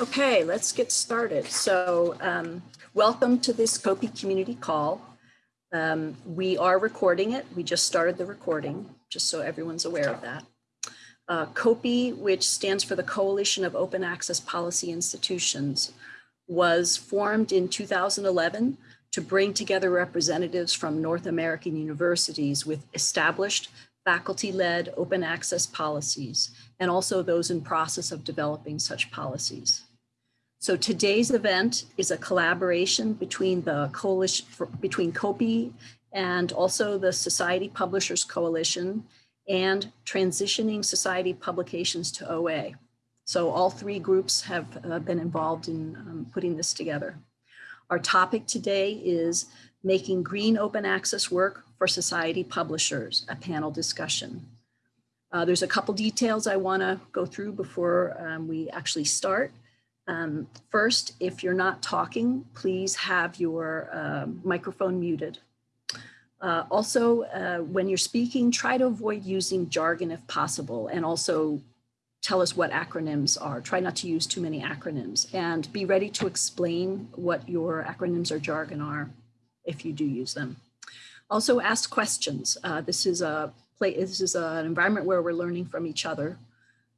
Okay, let's get started. So um, welcome to this COPE community call. Um, we are recording it. We just started the recording, just so everyone's aware of that. Uh, COPE, which stands for the Coalition of Open Access Policy Institutions, was formed in 2011 to bring together representatives from North American universities with established faculty-led open access policies, and also those in process of developing such policies. So today's event is a collaboration between the coalition, between COPE and also the Society Publishers Coalition and Transitioning Society Publications to OA. So all three groups have uh, been involved in um, putting this together. Our topic today is making green open access work for society publishers, a panel discussion. Uh, there's a couple details I wanna go through before um, we actually start. Um, first, if you're not talking, please have your uh, microphone muted. Uh, also, uh, when you're speaking, try to avoid using jargon if possible, and also tell us what acronyms are. Try not to use too many acronyms, and be ready to explain what your acronyms or jargon are if you do use them. Also ask questions. Uh, this is a play. This is a, an environment where we're learning from each other.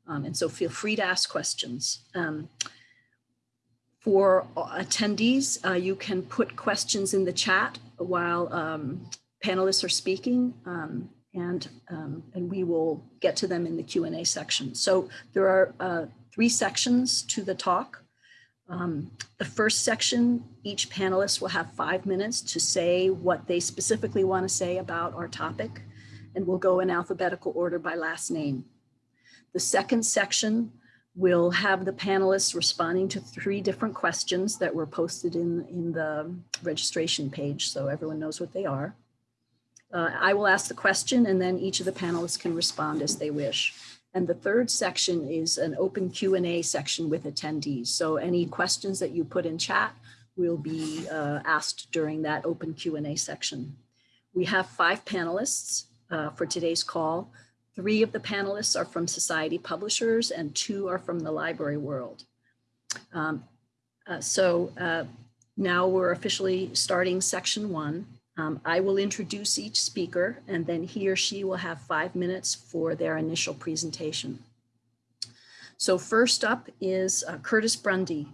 Um, and so feel free to ask questions. Um, for attendees, uh, you can put questions in the chat while um, panelists are speaking um, and, um, and we will get to them in the Q&A section. So there are uh, three sections to the talk. Um, the first section, each panelist will have five minutes to say what they specifically want to say about our topic, and we'll go in alphabetical order by last name. The second section will have the panelists responding to three different questions that were posted in, in the registration page, so everyone knows what they are. Uh, I will ask the question and then each of the panelists can respond as they wish. And the third section is an open Q&A section with attendees. So any questions that you put in chat will be uh, asked during that open Q&A section. We have five panelists uh, for today's call. Three of the panelists are from Society Publishers and two are from the library world. Um, uh, so uh, now we're officially starting section one. Um, I will introduce each speaker and then he or she will have five minutes for their initial presentation. So first up is uh, Curtis Brundy.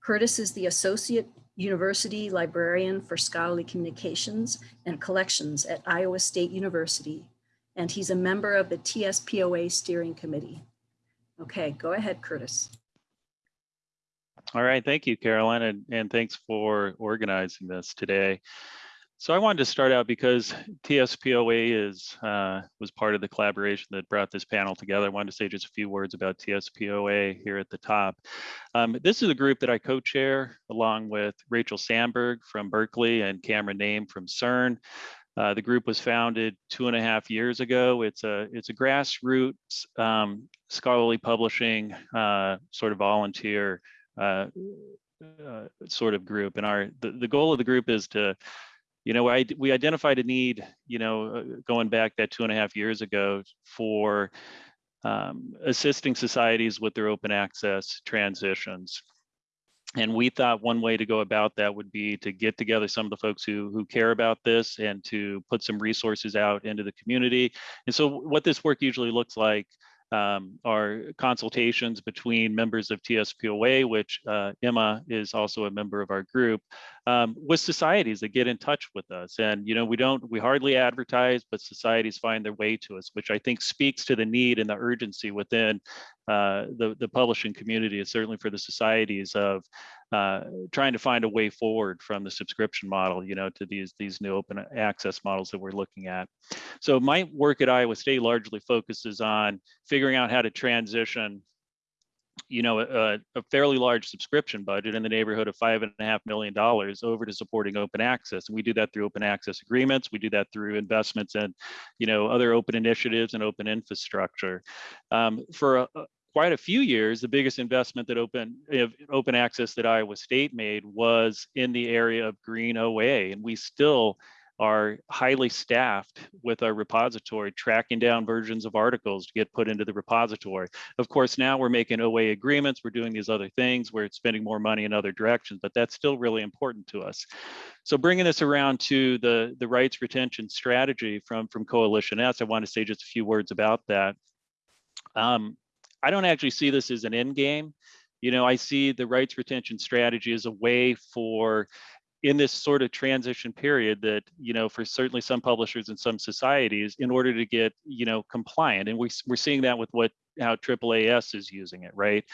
Curtis is the Associate University Librarian for Scholarly Communications and Collections at Iowa State University, and he's a member of the TSPOA Steering Committee. Okay, go ahead, Curtis. All right, thank you, Caroline, and, and thanks for organizing this today. So I wanted to start out because TSPOA is uh, was part of the collaboration that brought this panel together. I wanted to say just a few words about TSPOA here at the top. Um, this is a group that I co-chair along with Rachel Samberg from Berkeley and Kamran Naim from CERN. Uh, the group was founded two and a half years ago. It's a it's a grassroots um, scholarly publishing uh, sort of volunteer uh, uh, sort of group. And our the, the goal of the group is to you know, I, we identified a need, you know, uh, going back that two and a half years ago for um, assisting societies with their open access transitions. And we thought one way to go about that would be to get together some of the folks who, who care about this and to put some resources out into the community. And so what this work usually looks like um, are consultations between members of TSPOA, which uh, Emma is also a member of our group, um, with societies that get in touch with us. And, you know, we don't, we hardly advertise, but societies find their way to us, which I think speaks to the need and the urgency within uh, the, the publishing community, is certainly for the societies of uh, trying to find a way forward from the subscription model, you know, to these, these new open access models that we're looking at. So my work at Iowa State largely focuses on figuring out how to transition you know, a, a, fairly large subscription budget in the neighborhood of five and a half million dollars over to supporting open access. And we do that through open access agreements. We do that through investments in, you know, other open initiatives and open infrastructure. Um, for a, quite a few years, the biggest investment that open open access that Iowa State made was in the area of green OA, and we still are highly staffed with our repository, tracking down versions of articles to get put into the repository. Of course, now we're making OA agreements, we're doing these other things, we're spending more money in other directions, but that's still really important to us. So bringing this around to the, the rights retention strategy from, from Coalition S, I want to say just a few words about that. Um, I don't actually see this as an end game. You know, I see the rights retention strategy as a way for in this sort of transition period that you know for certainly some publishers and some societies in order to get you know compliant. And we, we're seeing that with what how AAAS is using it right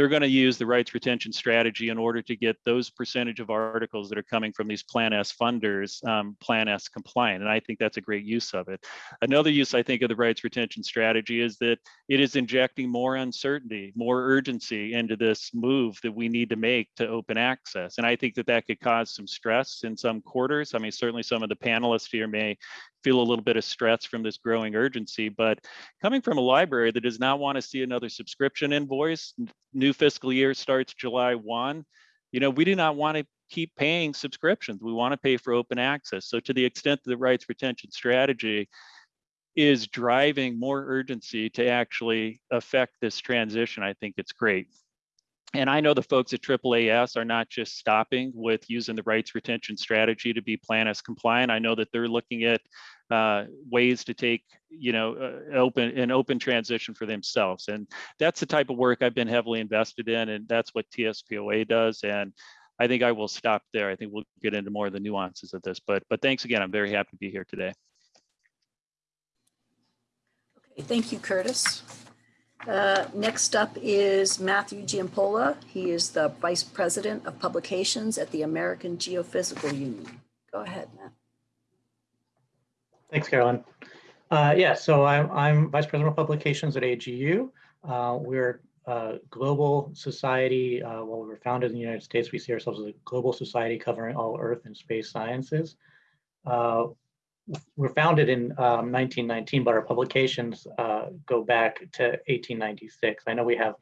they're going to use the rights retention strategy in order to get those percentage of articles that are coming from these Plan S funders um, Plan S compliant. And I think that's a great use of it. Another use I think of the rights retention strategy is that it is injecting more uncertainty, more urgency into this move that we need to make to open access. And I think that that could cause some stress in some quarters. I mean, certainly some of the panelists here may feel a little bit of stress from this growing urgency. But coming from a library that does not want to see another subscription invoice, new fiscal year starts July 1, you know, we do not want to keep paying subscriptions. We want to pay for open access. So to the extent that the rights retention strategy is driving more urgency to actually affect this transition, I think it's great. And I know the folks at AAAS are not just stopping with using the rights retention strategy to be Plan S compliant. I know that they're looking at uh, ways to take, you know, uh, open an open transition for themselves. And that's the type of work I've been heavily invested in, and that's what TSPOA does. And I think I will stop there. I think we'll get into more of the nuances of this. But but thanks again. I'm very happy to be here today. Okay, thank you, Curtis. Uh, Next up is Matthew Giampoala. He is the Vice President of Publications at the American Geophysical Union. Go ahead, Matt. Thanks, Carolyn. Uh, yeah, so I'm, I'm Vice President of Publications at AGU. Uh, we're a global society. Uh, we were founded in the United States. We see ourselves as a global society covering all Earth and space sciences. Uh, we're founded in um, 1919, but our publications uh, go back to 1896. I know we have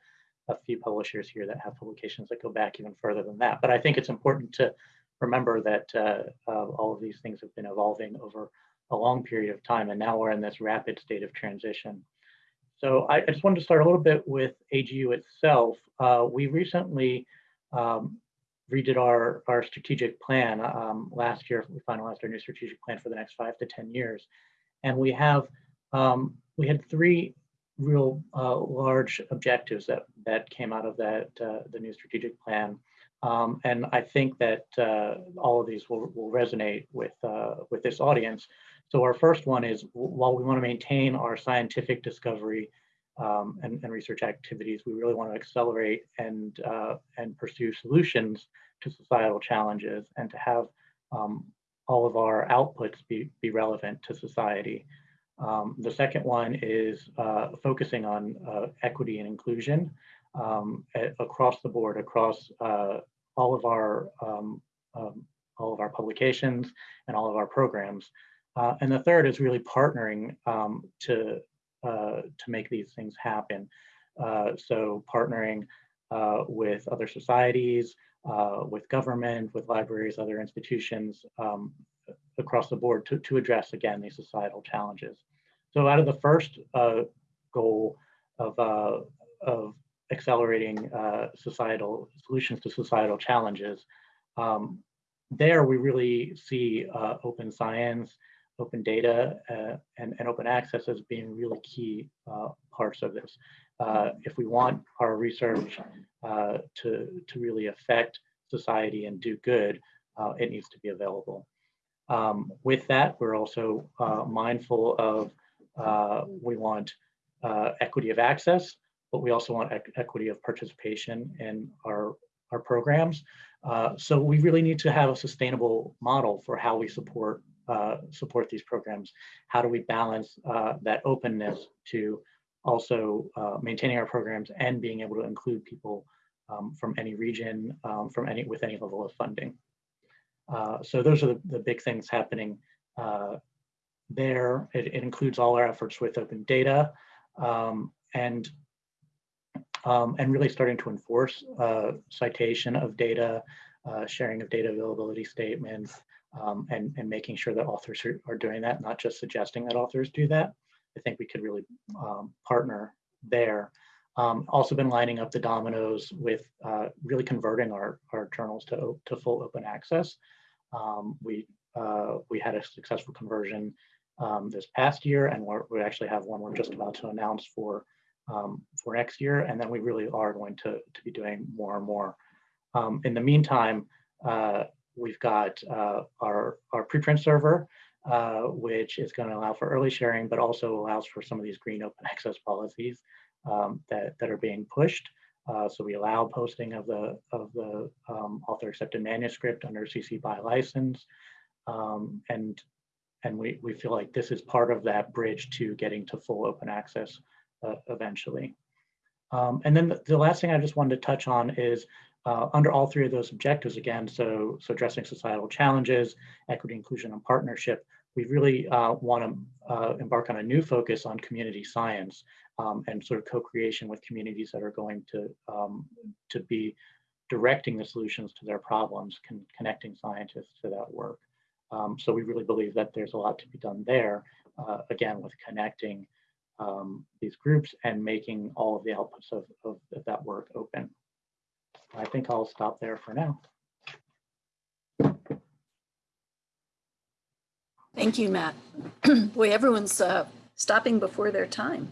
a few publishers here that have publications that go back even further than that, but I think it's important to remember that uh, uh, all of these things have been evolving over a long period of time, and now we're in this rapid state of transition. So I, I just wanted to start a little bit with AGU itself. Uh, we recently um, redid our, our strategic plan um, last year. We finalized our new strategic plan for the next five to 10 years. And we have, um, we had three real uh, large objectives that, that came out of that, uh, the new strategic plan. Um, and I think that uh, all of these will, will resonate with, uh, with this audience. So our first one is while we want to maintain our scientific discovery um, and, and, research activities, we really want to accelerate and, uh, and pursue solutions to societal challenges and to have um, all of our outputs be, be relevant to society. Um, the second one is uh, focusing on uh, equity and inclusion um, across the board, across uh, all of our um, um, all of our publications and all of our programs. Uh, and the third is really partnering um, to uh, to make these things happen. Uh, so partnering uh, with other societies, uh, with government, with libraries, other institutions um, across the board to, to address, again, these societal challenges. So out of the first uh, goal of, of accelerating societal solutions to societal challenges, um, there we really see open science, open data uh, and, and open access as being really key uh, parts of this. Uh, if we want our research uh, to, to really affect society and do good, uh, it needs to be available. Um, with that, we're also uh, mindful of we want equity of access, but we also want equity of participation in our, our programs. so we really need to have a sustainable model for how we support support these programs? How do we balance uh, that openness to also uh, maintaining our programs and being able to include people um, from any region, um, from any with any level of funding? Uh, so those are the, the, big things happening uh, there. It, it, includes all our efforts with open data um, and um, and really starting to enforce citation of data, sharing of data availability statements, um, and, and making sure that authors are, are doing that, not just suggesting that authors do that. I think we could really um, partner there. Um, also been lining up the dominoes with uh, really converting our, our journals to, to full open access. Um, we, uh, we had a successful conversion um, this past year, and we actually have one we're just about to announce for, um, for next year. And then we really are going to, to be doing more and more. In the meantime, uh, we've got uh, our, our preprint server, uh, which is going to allow for early sharing, but also allows for some of these green open access policies um, that, that are being pushed. Uh, so we allow posting of the of the um, author accepted manuscript under CC BY license, um, and and we we feel like this is part of that bridge to getting to full open access uh, eventually. Um, and then the, the, last thing I just wanted to touch on is uh, under all three of those objectives again. So so addressing societal challenges, equity, inclusion, and partnership. We really uh, want to uh, embark on a new focus on community science um, and sort of co-creation with communities that are going to um, to be directing the solutions to their problems, con connecting scientists to that work. Um, so we really believe that there's a lot to be done there, uh, again, with connecting um, these groups and making all of the outputs of, of, of that work open. I think I'll stop there for now. Thank you, Matt. Boy, everyone's uh, stopping before their time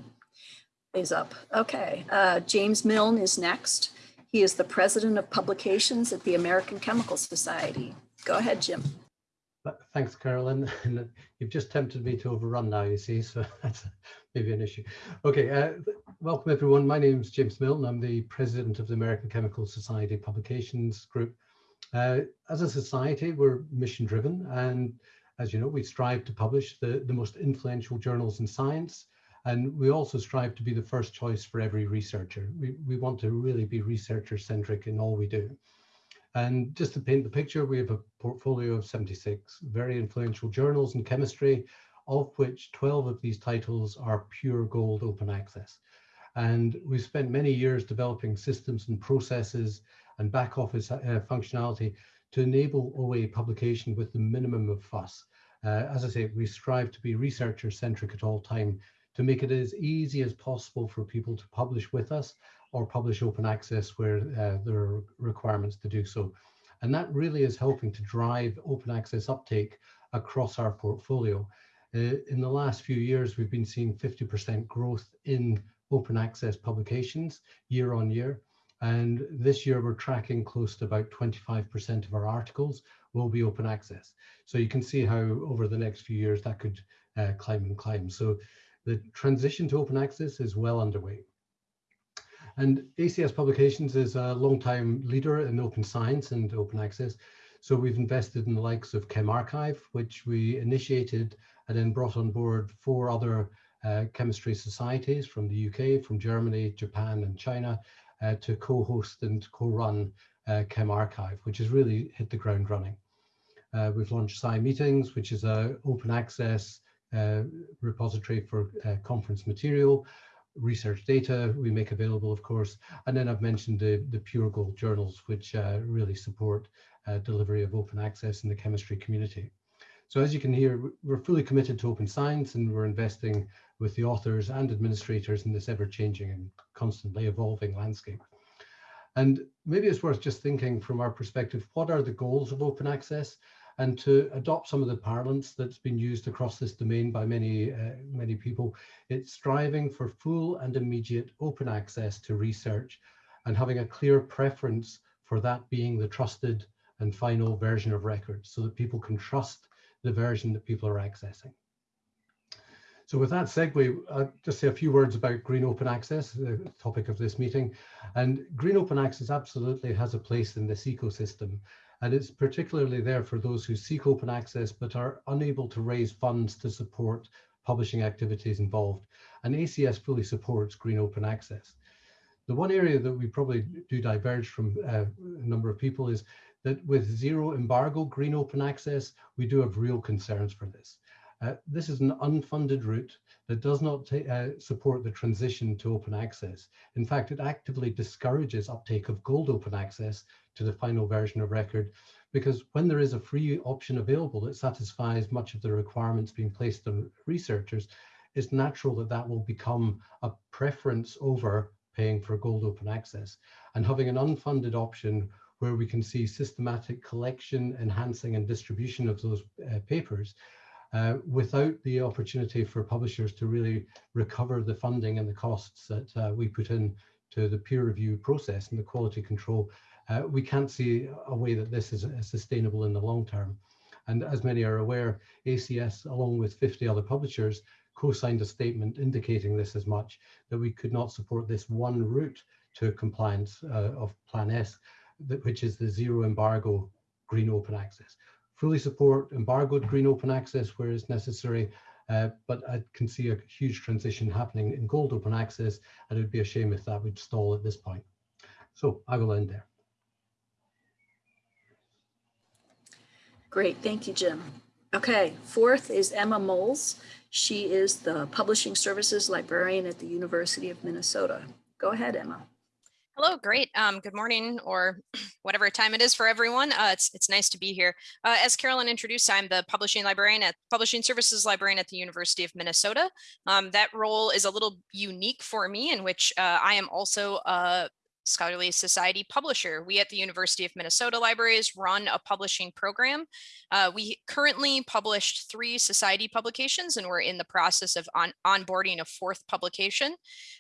is up. Okay, uh, James Milne is next. He is the president of publications at the American Chemical Society. Go ahead, Jim. Thanks, Carolyn. You've just tempted me to overrun now, you see, so that's maybe an issue. Okay, uh, welcome everyone. My name is James Milne. I'm the president of the American Chemical Society Publications Group. Uh, as a society, we're mission driven and as you know, we strive to publish the, the most influential journals in science and we also strive to be the first choice for every researcher. We, we want to really be researcher centric in all we do. And just to paint the picture, we have a portfolio of 76 very influential journals in chemistry, of which 12 of these titles are pure gold open access. And we've spent many years developing systems and processes and back office uh, functionality to enable OA publication with the minimum of fuss. Uh, as I say, we strive to be researcher centric at all time to make it as easy as possible for people to publish with us or publish open access where uh, there are requirements to do so. And that really is helping to drive open access uptake across our portfolio. Uh, in the last few years, we've been seeing 50% growth in open access publications year on year. And this year we're tracking close to about 25% of our articles will be open access. So you can see how over the next few years that could uh, climb and climb. So the transition to open access is well underway. And ACS Publications is a long-time leader in open science and open access. So we've invested in the likes of ChemRxiv, which we initiated and then brought on board four other chemistry societies from the UK, from Germany, Japan and China uh, to co-host and co-run uh, ChemRxiv, which has really hit the ground running. Uh, we've launched SciMeetings, which is a open access uh, repository for uh, conference material, research data we make available, of course, and then I've mentioned the, the Pure Gold journals, which uh, really support delivery of open access in the chemistry community. So as you can hear, we're fully committed to open science and we're investing with the authors and administrators in this ever-changing and constantly evolving landscape. And maybe it's worth just thinking from our perspective, what are the goals of open access? and to adopt some of the parlance that's been used across this domain by many, uh, many people. It's striving for full and immediate open access to research and having a clear preference for that being the trusted and final version of records so that people can trust the version that people are accessing. So with that segue, I'll just say a few words about Green Open Access, the topic of this meeting. And Green Open Access absolutely has a place in this ecosystem. And it's particularly there for those who seek open access but are unable to raise funds to support publishing activities involved. And ACS fully supports green open access. The one area that we probably do diverge from uh, a number of people is that with zero embargo green open access, we do have real concerns for this. Uh, this is an unfunded route that does not uh, support the transition to open access. In fact, it actively discourages uptake of gold open access to the final version of record because when there is a free option available that satisfies much of the requirements being placed on researchers, it's natural that that will become a preference over paying for gold open access. And having an unfunded option where we can see systematic collection, enhancing and distribution of those uh, papers uh, without the opportunity for publishers to really recover the funding and the costs that uh, we put in to the peer review process and the quality control uh, we can't see a way that this is sustainable in the long term. And as many are aware, ACS, along with 50 other publishers, co-signed a statement indicating this as much, that we could not support this one route to compliance uh, of Plan S, which is the zero embargo green open access. Fully support embargoed green open access where it's necessary, uh, but I can see a huge transition happening in gold open access, and it would be a shame if that would stall at this point. So I will end there. Great, thank you, Jim. Okay, fourth is Emma Molls. She is the Publishing Services Librarian at the University of Minnesota. Go ahead, Emma. Hello, great. Um, good morning or whatever time it is for everyone. Uh, it's, it's nice to be here. Uh, as Carolyn introduced, I'm the publishing librarian at Publishing Services Librarian at the University of Minnesota. Um, that role is a little unique for me in which uh, I am also a Scholarly Society publisher. We at the University of Minnesota Libraries run a publishing program. Uh, we currently published three society publications and we're in the process of on onboarding a fourth publication.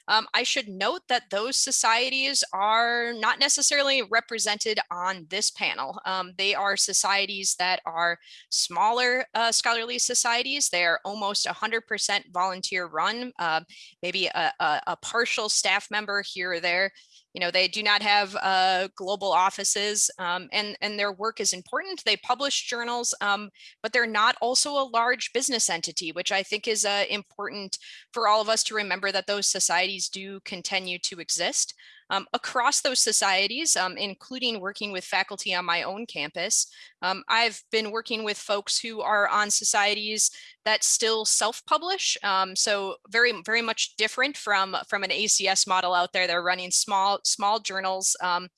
Um, I should note that those societies are not necessarily represented on this panel. Um, they are societies that are smaller uh, scholarly societies. They are almost 100% volunteer run, uh, maybe a, a, a partial staff member here or there you know, they do not have uh, global offices um, and, and their work is important. They publish journals, um, but they're not also a large business entity, which I think is uh, important for all of us to remember that those societies do continue to exist. Um, across those societies, um, including working with faculty on my own campus, um, I've been working with folks who are on societies that still self-publish. Um, so very, very much different from, from an ACS model out there. They're running small, small journals, um,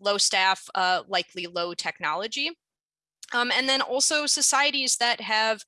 low staff, uh, likely low technology. Um, and then also societies that have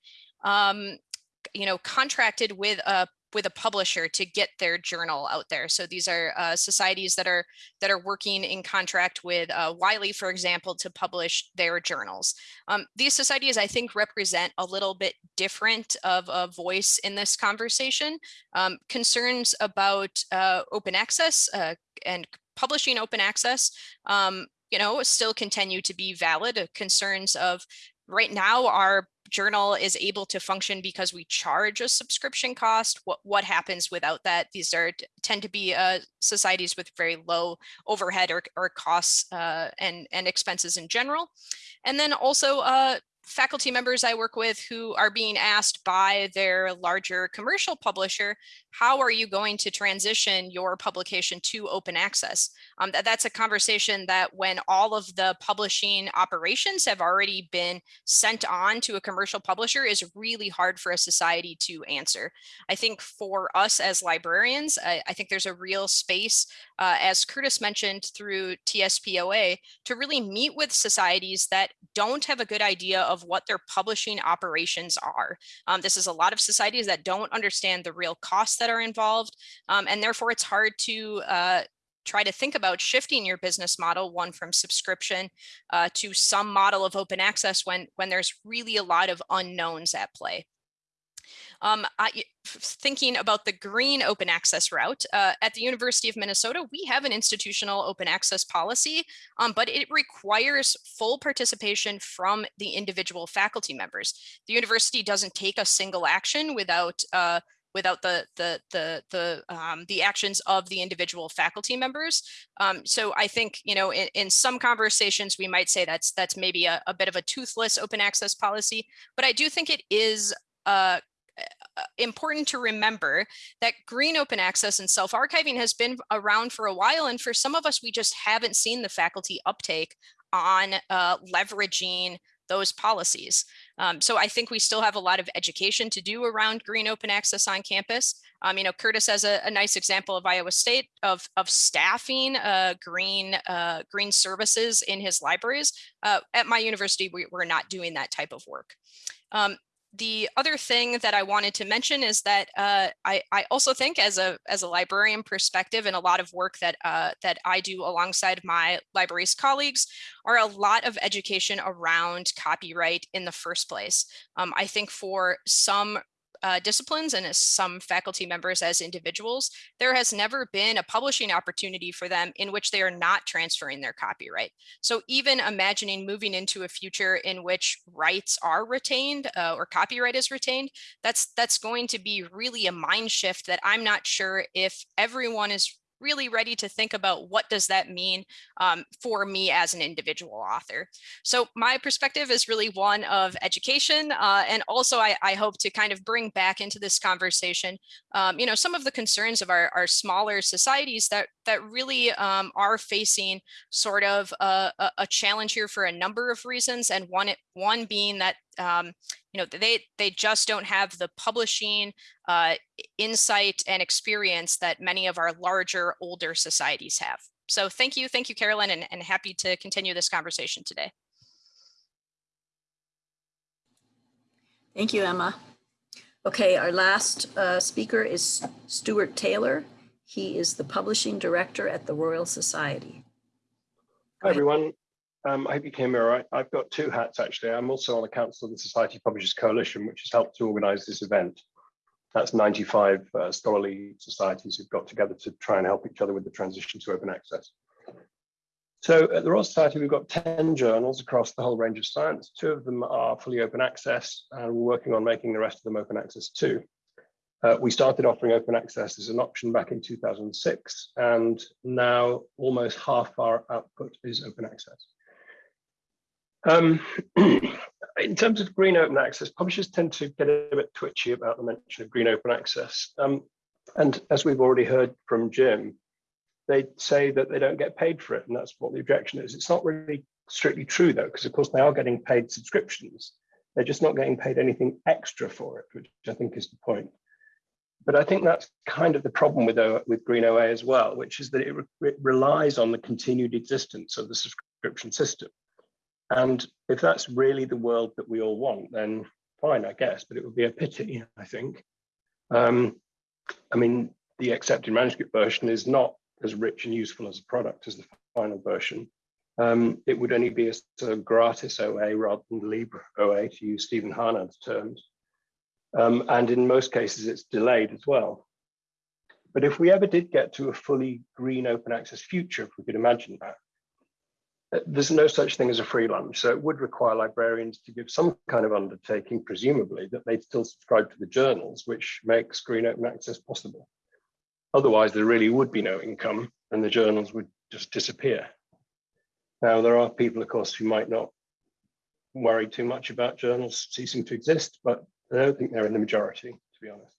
you know, contracted with a with a publisher to get their journal out there. So these are uh, societies that are that are working in contract with uh, Wiley, for example, to publish their journals. Um, these societies, I think, represent a little bit different of a voice in this conversation. Um, concerns about uh, open access uh, and publishing open access, um, you know, still continue to be valid. Concerns of right now our journal is able to function because we charge a subscription cost. What, what happens without that? These are tend to be uh, societies with very low overhead or, or costs uh, and, and expenses in general. And then also uh, faculty members I work with who are being asked by their larger commercial publisher, how are you going to transition your publication to open access? Um, that, that's a conversation that when all of the publishing operations have already been sent on to a commercial publisher is really hard for a society to answer. I think for us as librarians, I, I think there's a real space, uh, as Curtis mentioned through TSPOA, to really meet with societies that don't have a good idea of what their publishing operations are. Um, this is a lot of societies that don't understand the real costs that are involved, um, and therefore it's hard to uh, try to think about shifting your business model, one from subscription uh, to some model of open access when, when there's really a lot of unknowns at play. Um, I, thinking about the green open access route, uh, at the University of Minnesota, we have an institutional open access policy, um, but it requires full participation from the individual faculty members. The university doesn't take a single action without uh, without the the the the um, the actions of the individual faculty members. Um, so I think you know in, in some conversations we might say that's that's maybe a, a bit of a toothless open access policy, but I do think it is uh, uh, important to remember that green open access and self-archiving has been around for a while. And for some of us, we just haven't seen the faculty uptake on uh, leveraging those policies. Um, so I think we still have a lot of education to do around green open access on campus. Um, you know, Curtis has a, a, nice example of Iowa State of, of staffing uh, green uh, green services in his libraries. Uh, at my university, we, are not doing that type of work. Um, the other thing that I wanted to mention is that uh, I, I, also think as a as a librarian perspective and a lot of work that uh, that I do alongside my library's colleagues are a lot of education around copyright in the first place. Um, I think for some uh, disciplines and as some faculty members as individuals, there has never been a publishing opportunity for them in which they are not transferring their copyright. So even imagining moving into a future in which rights are retained uh, or copyright is retained, that's that's going to be really a mind shift that I'm not sure if everyone is really ready to think about what does that mean um, for me as an individual author. So my perspective is really one of education. Uh, and also I, I, hope to kind of bring back into this conversation, um, you know, some of the concerns of our, our smaller societies that, that really um, are facing sort of a, a, challenge here for a number of reasons. And one, one being that um, you know, they they just don't have the publishing uh, insight and experience that many of our larger, older societies have. So thank you, thank you, Carolyn, and, and happy to continue this conversation today. Thank you, Emma. Okay, our last uh, speaker is Stuart Taylor. He is the publishing director at the Royal Society. Hi, everyone. Um, I hope you came all right. I've got two hats actually. I'm also on the Council of the Society Publishers Coalition, which has helped to organize this event. That's 95 uh, scholarly societies who've got together to try and help each other with the transition to open access. So at the Royal Society, we've got 10 journals across the whole range of science. Two of them are fully open access, and we're working on making the rest of them open access too. Uh, we started offering open access as an option back in 2006, and now almost half our output is open access. Um, in terms of green open access, publishers tend to get a bit twitchy about the mention of green open access. Um, and as we've already heard from Jim, they say that they don't get paid for it, and that's what the objection is. It's not really strictly true, though, because of course they are getting paid subscriptions. They're just not getting paid anything extra for it, which I think is the point. But I think that's kind of the problem with, with Green OA as well, which is that it, re it relies on the continued existence of the subscription system. And if that's really the world that we all want, then fine, I guess, but it would be a pity, I think. Um, I mean, the accepted manuscript version is not as rich and useful as a product as the final version. Um, it would only be a sort of gratis OA rather than Libre OA, to use Stevan Harnad's terms. Um, and in most cases, it's delayed as well. But if we ever did get to a fully green open access future, if we could imagine that, there's no such thing as a free lunch. So it would require librarians to give some kind of undertaking, presumably, that they'd still subscribe to the journals, which makes green open access possible. Otherwise, there really would be no income and the journals would just disappear. Now, there are people, of course, who might not worry too much about journals ceasing to exist, but I don't think they're in the majority, to be honest.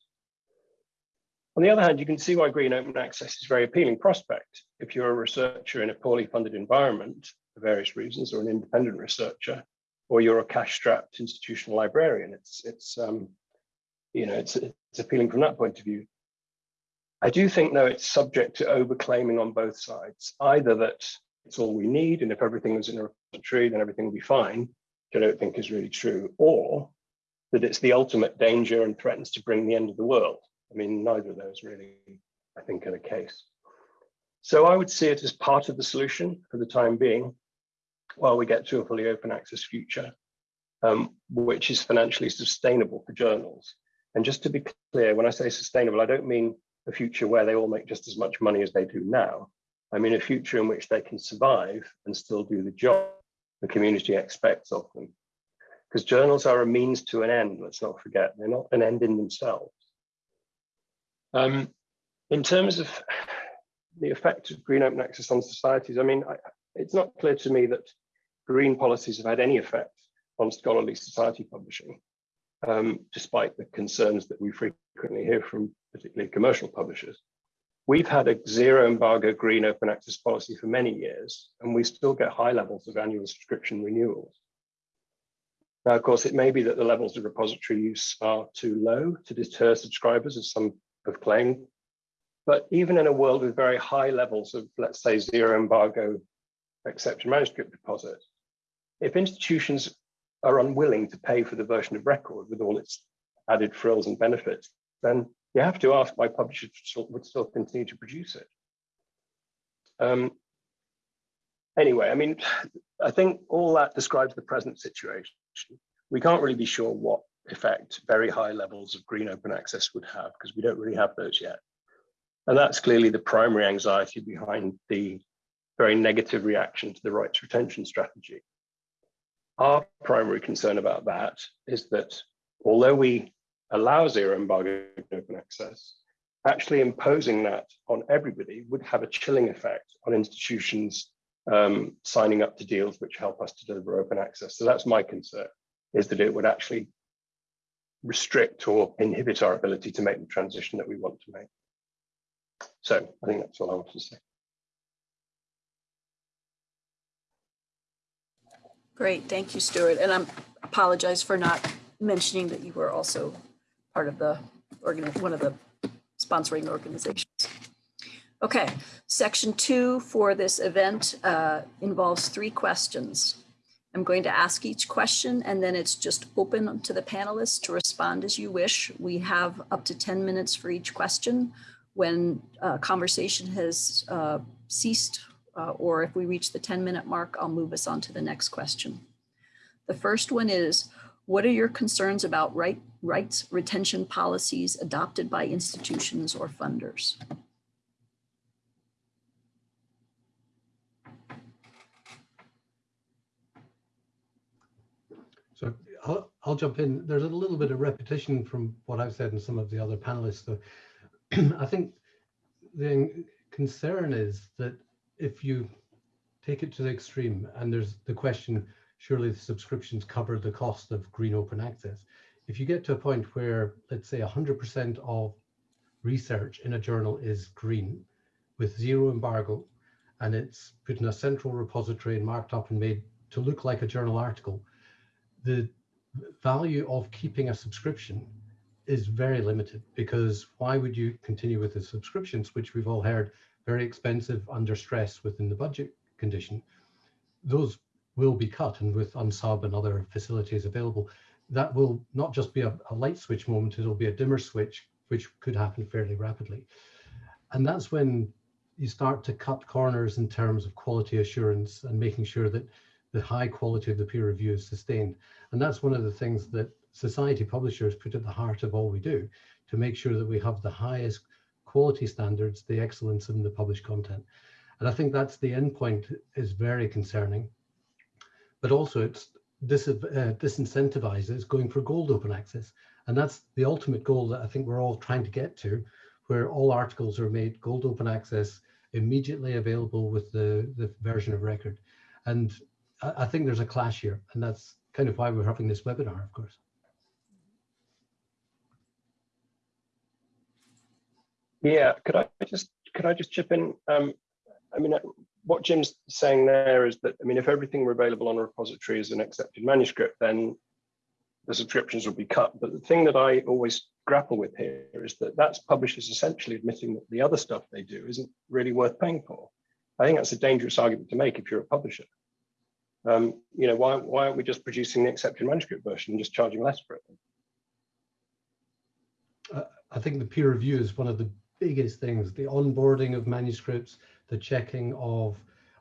On the other hand, you can see why green open access is a very appealing prospect. If you're a researcher in a poorly funded environment for various reasons, or an independent researcher, or you're a cash-strapped institutional librarian, it's it's um, you know it's it's appealing from that point of view. I do think, though, it's subject to overclaiming on both sides. Either that it's all we need, and if everything was in a repository, then everything would be fine, which I don't think is really true, or that it's the ultimate danger and threatens to bring the end of the world. I mean, neither of those really, I think, are the case. So I would see it as part of the solution for the time being, while we get to a fully open access future, um, which is financially sustainable for journals. And just to be clear, when I say sustainable, I don't mean a future where they all make just as much money as they do now. I mean a future in which they can survive and still do the job the community expects of them. Because journals are a means to an end, let's not forget, they're not an end in themselves. Um, in terms of the effect of green open access on societies, I mean, I, it's not clear to me that green policies have had any effect on scholarly society publishing, um, despite the concerns that we frequently hear from particularly commercial publishers. We've had a zero embargo green open access policy for many years, and we still get high levels of annual subscription renewals. Now, of course, it may be that the levels of repository use are too low to deter subscribers, as some have claimed. But even in a world with very high levels of, let's say, zero embargo accepted manuscript deposit, if institutions are unwilling to pay for the version of record with all its added frills and benefits, then you have to ask why publishers would still continue to produce it. Um, anyway, I mean, I think all that describes the present situation. We can't really be sure what effect very high levels of green open access would have because we don't really have those yet. And that's clearly the primary anxiety behind the very negative reaction to the rights retention strategy. Our primary concern about that is that although we allow zero embargo open access, actually imposing that on everybody would have a chilling effect on institutions um, signing up to deals which help us to deliver open access. So that's my concern, is that it would actually restrict or inhibit our ability to make the transition that we want to make. So I think that's all I want to say. Great, thank you, Stuart. And I apologize for not mentioning that you were also part of the one of the sponsoring organizations. Okay, section two for this event uh, involves three questions. I'm going to ask each question and then it's just open to the panelists to respond as you wish. We have up to 10 minutes for each question. When uh, conversation has uh, ceased uh, or if we reach the 10 minute mark, I'll move us on to the next question. The first one is, what are your concerns about right, rights retention policies adopted by institutions or funders? So I'll, jump in. There's a little bit of repetition from what I've said and some of the other panelists. So I think the concern is that if you take it to the extreme and there's the question, surely the subscriptions cover the cost of green open access. If you get to a point where, let's say 100% of research in a journal is green with zero embargo, and it's put in a central repository and marked up and made to look like a journal article, the value of keeping a subscription is very limited because why would you continue with the subscriptions, which we've all heard very expensive under stress within the budget condition, those will be cut and with unsub and other facilities available, that will not just be a, a light switch moment, it'll be a dimmer switch, which could happen fairly rapidly. And that's when you start to cut corners in terms of quality assurance and making sure that the high quality of the peer review is sustained. And that's one of the things that society publishers put at the heart of all we do to make sure that we have the highest quality standards, the excellence in the published content. And I think that's the endpoint is very concerning. But also it's this uh, disincentivizes going for gold open access. And that's the ultimate goal that I think we're all trying to get to, where all articles are made gold open access immediately available with the, the version of record. And I, think there's a clash here. And that's kind of why we're having this webinar, of course. Yeah, could I just could I just chip in? Um, I mean, what Jim's saying there is that I mean, if everything were available on a repository as an accepted manuscript, then the subscriptions would be cut. But the thing that I always grapple with here is that that's publishers essentially admitting that the other stuff they do isn't really worth paying for. I think that's a dangerous argument to make if you're a publisher. Um, you know, why why aren't we just producing the accepted manuscript version and just charging less for it? Uh, I think the peer review is one of the biggest things, the onboarding of manuscripts, the checking of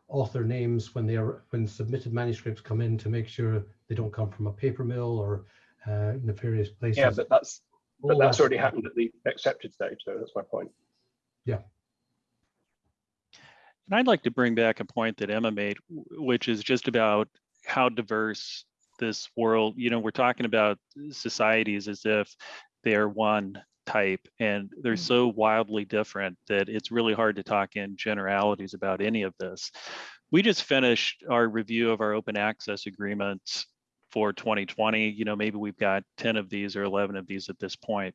author names when they are when submitted manuscripts come in to make sure they don't come from a paper mill or uh, nefarious places. Yeah, but that's but that's already happened at the accepted stage, so that's my point. Yeah. And I'd like to bring back a point that Emma made, which is just about how diverse this world, you know, we're talking about societies as if they're one type and they're Mm. so wildly different that it's really hard to talk in generalities about any of this. We just finished our review of our open access agreements for 2020. You know, maybe we've got 10 of these or 11 of these at this point.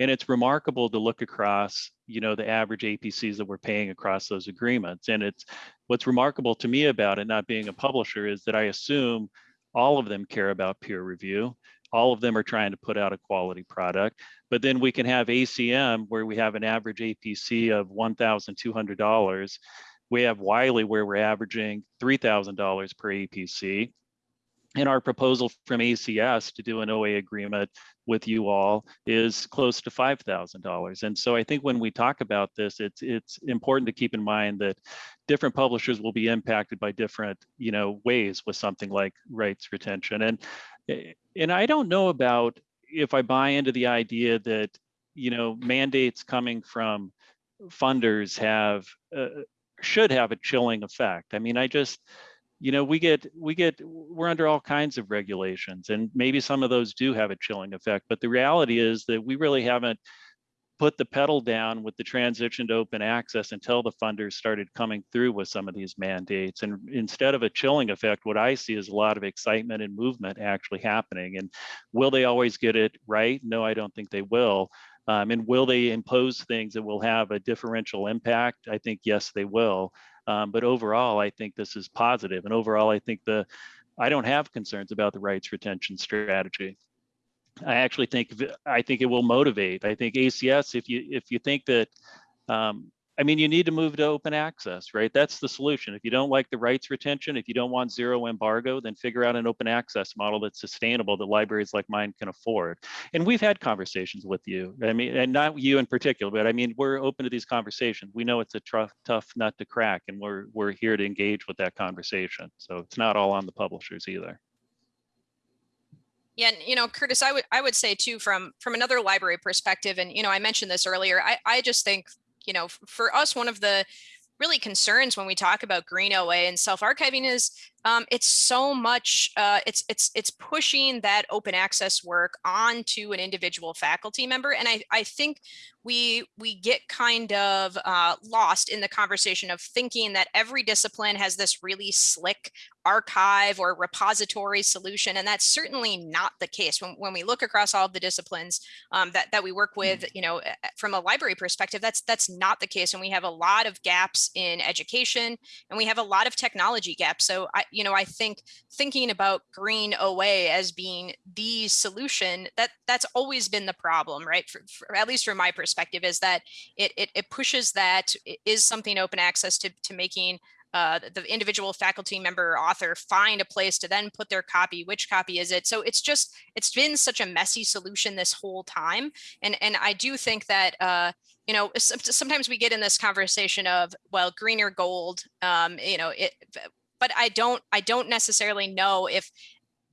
And it's remarkable to look across, you know, the average APCs that we're paying across those agreements. And it's what's remarkable to me about it not being a publisher is that I assume all of them care about peer review. All of them are trying to put out a quality product. But then we can have ACM where we have an average APC of $1,200. We have Wiley where we're averaging $3,000 per APC. And our proposal from ACS to do an OA agreement with you all is close to $5,000. And so I think when we talk about this, it's it's important to keep in mind that different publishers will be impacted by different, you know, ways with something like rights retention. And and I don't know about if I buy into the idea that, you know, mandates coming from funders have uh, should have a chilling effect. I mean, I just you know we get we get we're under all kinds of regulations and maybe some of those do have a chilling effect but the reality is that we really haven't put the pedal down with the transition to open access until the funders started coming through with some of these mandates. And instead of a chilling effect what i see is a lot of excitement and movement actually happening. And will they always get it right? No i don't think they will. Um, and will they impose things that will have a differential impact? I think yes they will um, but overall, I think this is positive. And overall, I think the I don't have concerns about the rights retention strategy. I actually think I think it will motivate. I think ACS, if you if you think that um, I mean, you need to move to open access, right? That's the solution. If you don't like the rights retention, if you don't want zero embargo, then figure out an open access model that's sustainable that libraries like mine can afford. And we've had conversations with you. I mean, and not you in particular, but I mean, we're open to these conversations. We know it's a tough, nut to crack, and we're we're here to engage with that conversation. So it's not all on the publishers either. Yeah, and, you know, Curtis, I would I would say too from from another library perspective, and you know, I mentioned this earlier. I I just think you know, for us, one of the really concerns when we talk about green OA and self-archiving is um, it's so much uh, it's it's it's pushing that open access work onto an individual faculty member and I, I think we we get kind of uh, lost in the conversation of thinking that every discipline has this really slick archive or repository solution and that's certainly not the case when, when we look across all of the disciplines um, that, that we work Mm. with you know from a library perspective that's that's not the case and we have a lot of gaps in education and we have a lot of technology gaps so I you know I think thinking about green OA as being the solution that that's always been the problem right? For, for, at least from my perspective is that it, it it pushes that is something open access to to making uh, the individual faculty member author find a place to then put their copy which copy is it? So it's just it's been such a messy solution this whole time. And and i do think that uh you know sometimes we get in this conversation of well green or gold um you know it but i don't i don't necessarily know if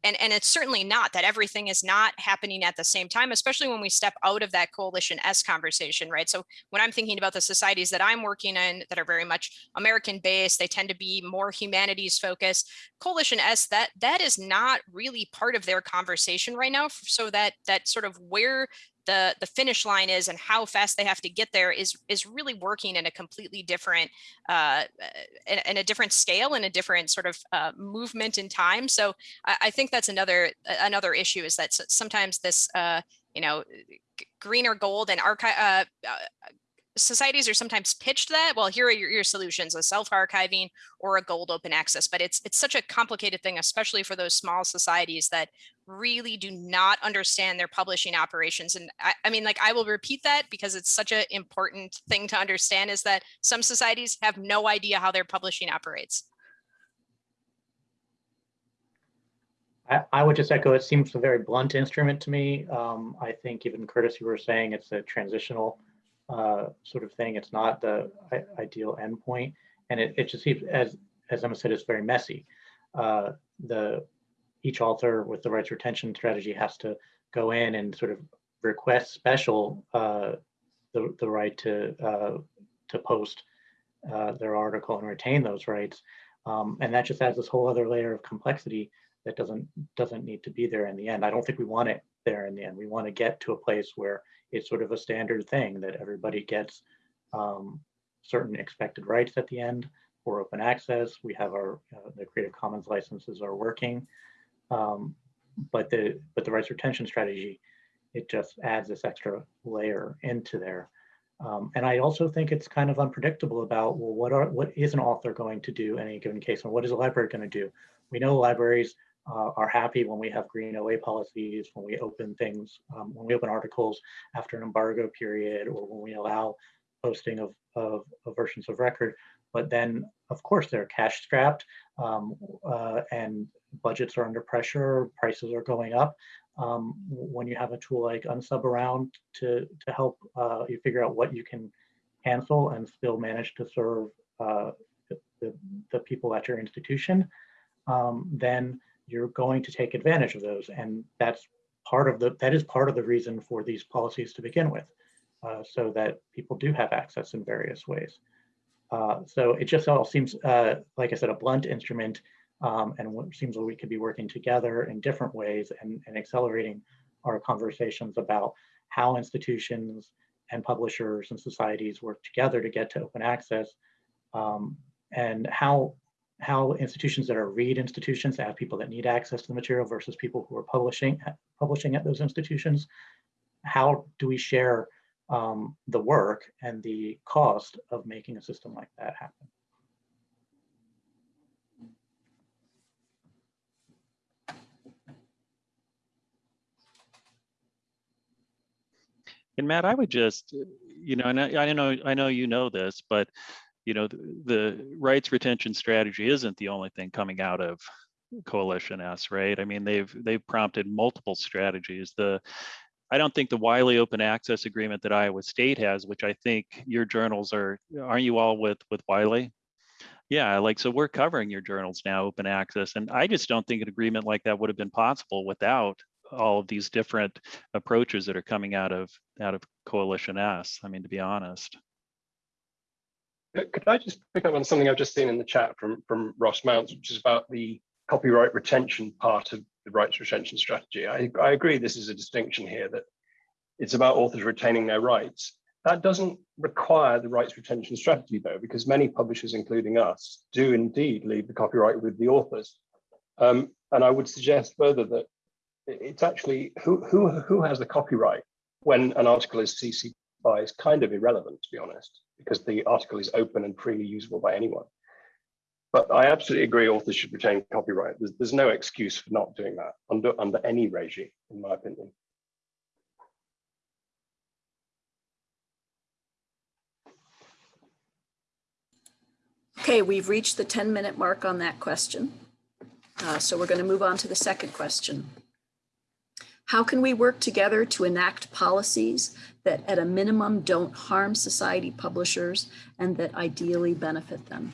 and, and it's certainly not that everything is not happening at the same time, especially when we step out of that coalition S conversation, right? So when I'm thinking about the societies that I'm working in that are very much American based, they tend to be more humanities focused. Coalition S, that that is not really part of their conversation right now. So that that sort of where the the finish line is and how fast they have to get there is is really working in a completely different uh, in, in a different scale and a different sort of uh, movement in time. So I, I, think that's another another issue is that sometimes this uh, you know green or gold and archive uh, uh, societies are sometimes pitched that well here are your, your solutions a self-archiving or a gold open access but it's it's such a complicated thing especially for those small societies that really do not understand their publishing operations and I, I mean like i will repeat that because it's such an important thing to understand is that some societies have no idea how their publishing operates. I, would just echo it seems a very blunt instrument to me. Um, i think even curtis you were saying it's a transitional uh, sort of thing. It's not the ideal endpoint, and it, it just seems as as Emma said, it's very messy. Uh, the each author with the rights retention strategy has to go in and sort of request special uh, the the right to uh, to post uh, their article and retain those rights, um, and that just adds this whole other layer of complexity that doesn't doesn't need to be there in the end. I don't think we want it there in the end. We want to get to a place where it's sort of a standard thing that everybody gets um, certain expected rights at the end for open access. We have our uh, the Creative Commons licenses are working, um, but the but the rights retention strategy it just adds this extra layer into there. Um, and I also think it's kind of unpredictable about well, what are what is an author going to do in any given case, and what is a library going to do? We know libraries uh, are happy when we have green OA policies, when we open things, um, when we open articles after an embargo period, or when we allow posting of, of, of versions of record. But then, of course, they're cash strapped um, uh, and budgets are under pressure, prices are going up. Um, when you have a tool like Unsub around to, to help uh, you figure out what you can cancel and still manage to serve uh, the, the, the, people at your institution, um, then you're going to take advantage of those. And that's part of the, that is part of the reason for these policies to begin with, uh, so that people do have access in various ways. Uh, so it just all seems, uh, like I said, a blunt instrument um, and it seems like we could be working together in different ways and, and accelerating our conversations about how institutions and publishers and societies work together to get to open access um, and how how institutions that are read institutions have people that need access to the material versus people who are publishing publishing at those institutions. How do we share um, the work and the cost of making a system like that happen? And Matt, I would just, you know, and I, I know I know you know this, but you know, the, the rights retention strategy isn't the only thing coming out of Coalition S, right? I mean, they've they've prompted multiple strategies. The I don't think the Wiley open access agreement that Iowa State has, which I think your journals are, aren't you all with with Wiley? Yeah, like so we're covering your journals now, open access. And I just don't think an agreement like that would have been possible without all of these different approaches that are coming out of out of Coalition S. I mean, to be honest. Could I just pick up on something I've just seen in the chat from from Ross Mounce, which is about the copyright retention part of the rights retention strategy. I, I agree this is a distinction here that it's about authors retaining their rights. That doesn't require the rights retention strategy though, because many publishers, including us, do indeed leave the copyright with the authors. Um, and I would suggest further that it's actually who who who has the copyright when an article is CC by is kind of irrelevant to be honest, because the article is open and freely usable by anyone. But I absolutely agree authors should retain copyright. There's, there's no excuse for not doing that under under any regime, in my opinion. Okay, we've reached the 10 minute mark on that question. Uh, so we're going to move on to the second question. How can we work together to enact policies that at a minimum don't harm society publishers and that ideally benefit them?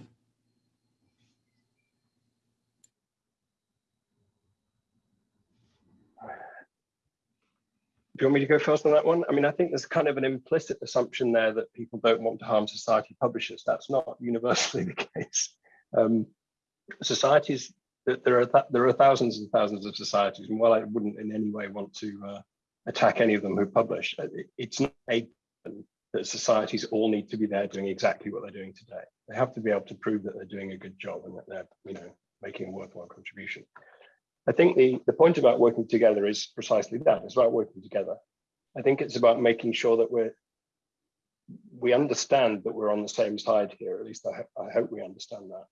Do you want me to go first on that one? I mean, I think there's kind of an implicit assumption there that people don't want to harm society publishers. That's not universally the case. Um, societies there are th there are thousands and thousands of societies, and while I wouldn't in any way want to uh, attack any of them who publish, uh, it's not a that societies all need to be there doing exactly what they're doing today. They have to be able to prove that they're doing a good job and that they're, you know, making a worthwhile contribution. I think the, the point about working together is precisely that. It's about working together. I think it's about making sure that we're we understand that we're on the same side here. At least I, I hope we understand that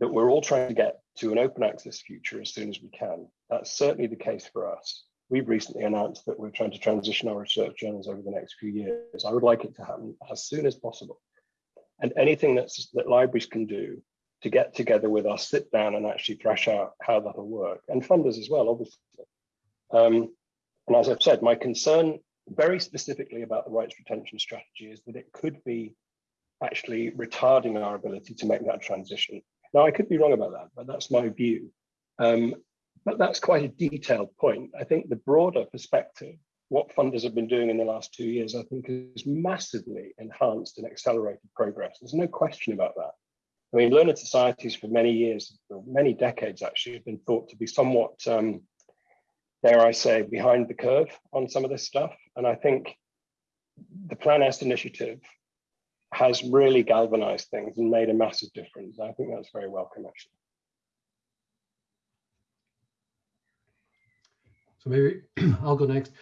that we're all trying to get to an open access future as soon as we can. That's certainly the case for us. We've recently announced that we're trying to transition our research journals over the next few years. I would like it to happen as soon as possible. And anything that's, that libraries can do to get together with us, sit down and actually thrash out how that'll work, and funders as well, obviously. Um, and as I've said, my concern very specifically about the rights retention strategy is that it could be actually retarding our ability to make that transition. Now, I could be wrong about that, but that's my view. Um, but that's quite a detailed point. I think the broader perspective, what funders have been doing in the last two years, I think has massively enhanced and accelerated progress. There's no question about that. I mean, learned societies for many years, many decades actually, have been thought to be somewhat, um, dare I say, behind the curve on some of this stuff. And I think the Plan S initiative has really galvanized things and made a massive difference. I think that's very welcome, actually. So maybe I'll go next.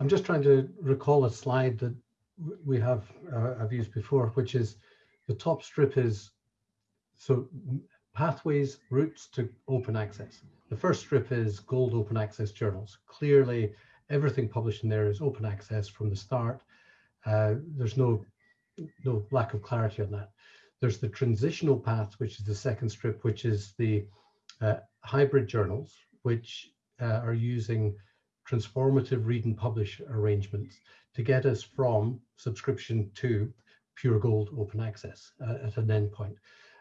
I'm just trying to recall a slide that we have uh, I've used before, which is the top strip is so pathways, routes to open access. The first strip is gold open access journals. Clearly, everything published in there is open access from the start. Uh, there's no, no lack of clarity on that. There's the transitional path, which is the second strip, which is the uh, hybrid journals, which uh, are using transformative read and publish arrangements to get us from subscription to pure gold open access uh, at an endpoint.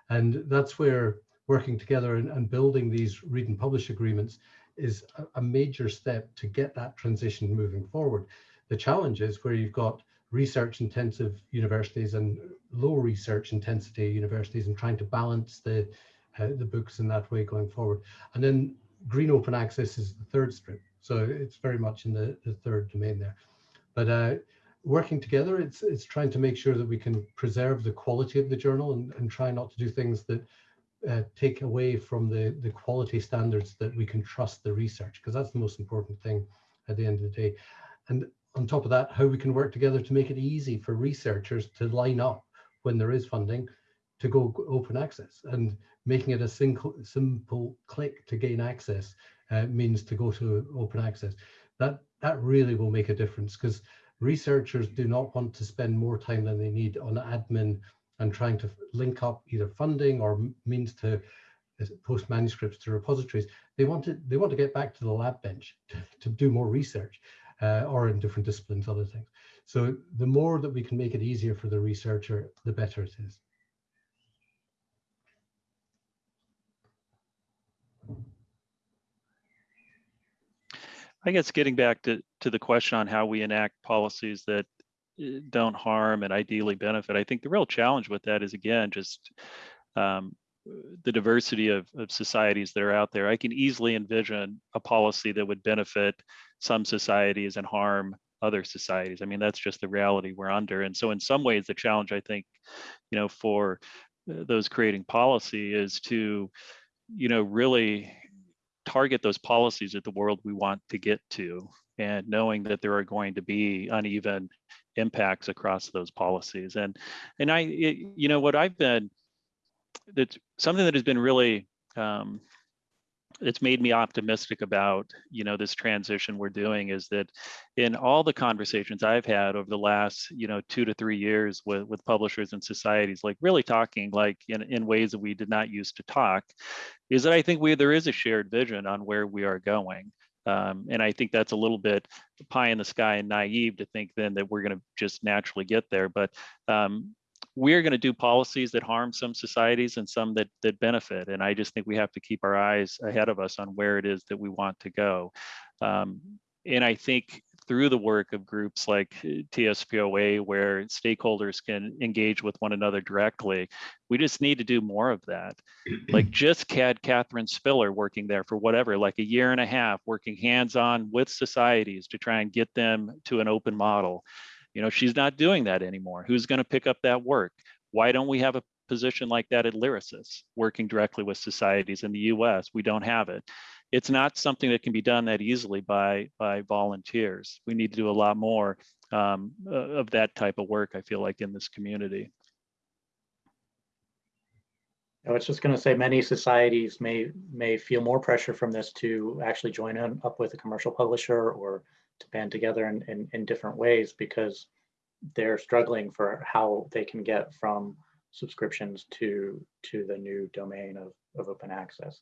And that's where working together and, and, building these read and publish agreements is a, a, major step to get that transition moving forward. The challenge is where you've got research intensive universities and low research intensity universities and trying to balance the uh, the books in that way going forward. And then green open access is the third strip. So it's very much in the, the third domain there. But uh, working together, it's it's trying to make sure that we can preserve the quality of the journal and, and try not to do things that uh, take away from the, the quality standards that we can trust the research, because that's the most important thing at the end of the day. And on top of that, how we can work together to make it easy for researchers to line up when there is funding to go open access and making it a simple, simple click to gain access uh, means to go to open access. That, that really will make a difference because researchers do not want to spend more time than they need on admin and trying to link up either funding or means to uh, post manuscripts to repositories. They want to, they want to get back to the lab bench to, to do more research uh, or in different disciplines, other things. So the more that we can make it easier for the researcher, the better it is. I guess getting back to, to the question on how we enact policies that eh, don't harm and ideally benefit, I think the real challenge with that is again, just um, the diversity of, of societies that are out there. I can easily envision a policy that would benefit some societies and harm other societies. I mean, that's just the reality we're under. And so in some ways, the challenge I think, you know, for uh, those creating policy is to, you know, really target those policies at the world we want to get to and knowing that there are going to be uneven impacts across those policies and and i it, you know what i've been that's something that has been really um, it's made me optimistic about you know this transition we're doing is that in all the conversations I've had over the last you know two to three years with with publishers and societies like really talking like in, in ways that we did not used to talk is that I think we there is a shared vision on where we are going um, and I think that's a little bit pie in the sky and naive to think then that we're going to just naturally get there. But um, we're going to do policies that harm some societies and some that that benefit. And I just think we have to keep our eyes ahead of us on where it is that we want to go. Um, and I think through the work of groups like uh, TSPOA, where stakeholders can engage with one another directly, we just need to do more of that. like just had Catherine Spiller working there for whatever, like a year and a half, working hands-on with societies to try and get them to an open model. You know, she's not doing that anymore. Who's going to pick up that work? Why don't we have a position like that at Lyrasis, working directly with societies in the US? We don't have it. It's not something that can be done that easily by, by volunteers. We need to do a lot more um, of that type of work, I feel like, in this community. I was just going to say many societies may may feel more pressure from this to actually join in, up with a commercial publisher or to band together in, in, in different ways because they're struggling for how they can get from subscriptions to to the new domain of, of open access.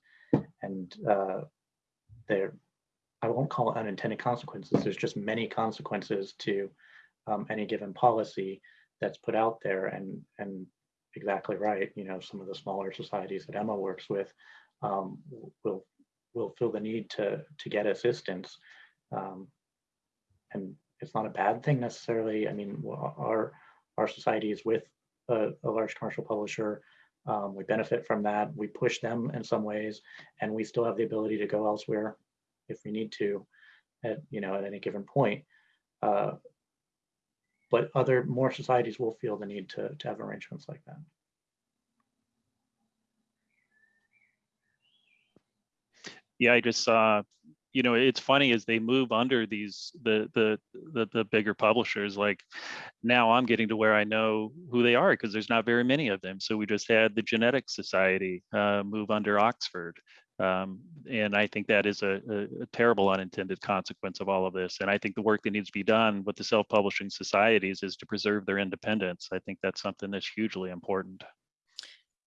And uh, there i won't call it unintended consequences. There's just many consequences to um, any given policy that's put out there. And and exactly right you know some of the smaller societies that emma works with um, will will feel the need to to get assistance um, and it's not a bad thing necessarily. I mean, our our society is with a, a large commercial publisher. Um, we benefit from that. We push them in some ways, and we still have the ability to go elsewhere if we need to, at you know at any given point. Uh, but other more societies will feel the need to to have arrangements like that. Yeah, I just saw you know, it's funny as they move under these the the the, the bigger publishers. Like now, I'm getting to where I know who they are because there's not very many of them. So we just had the Genetic Society uh, move under Oxford. Um, and I think that is a, a, a, terrible unintended consequence of all of this. And I think the work that needs to be done with the self-publishing societies is to preserve their independence. I think that's something that's hugely important.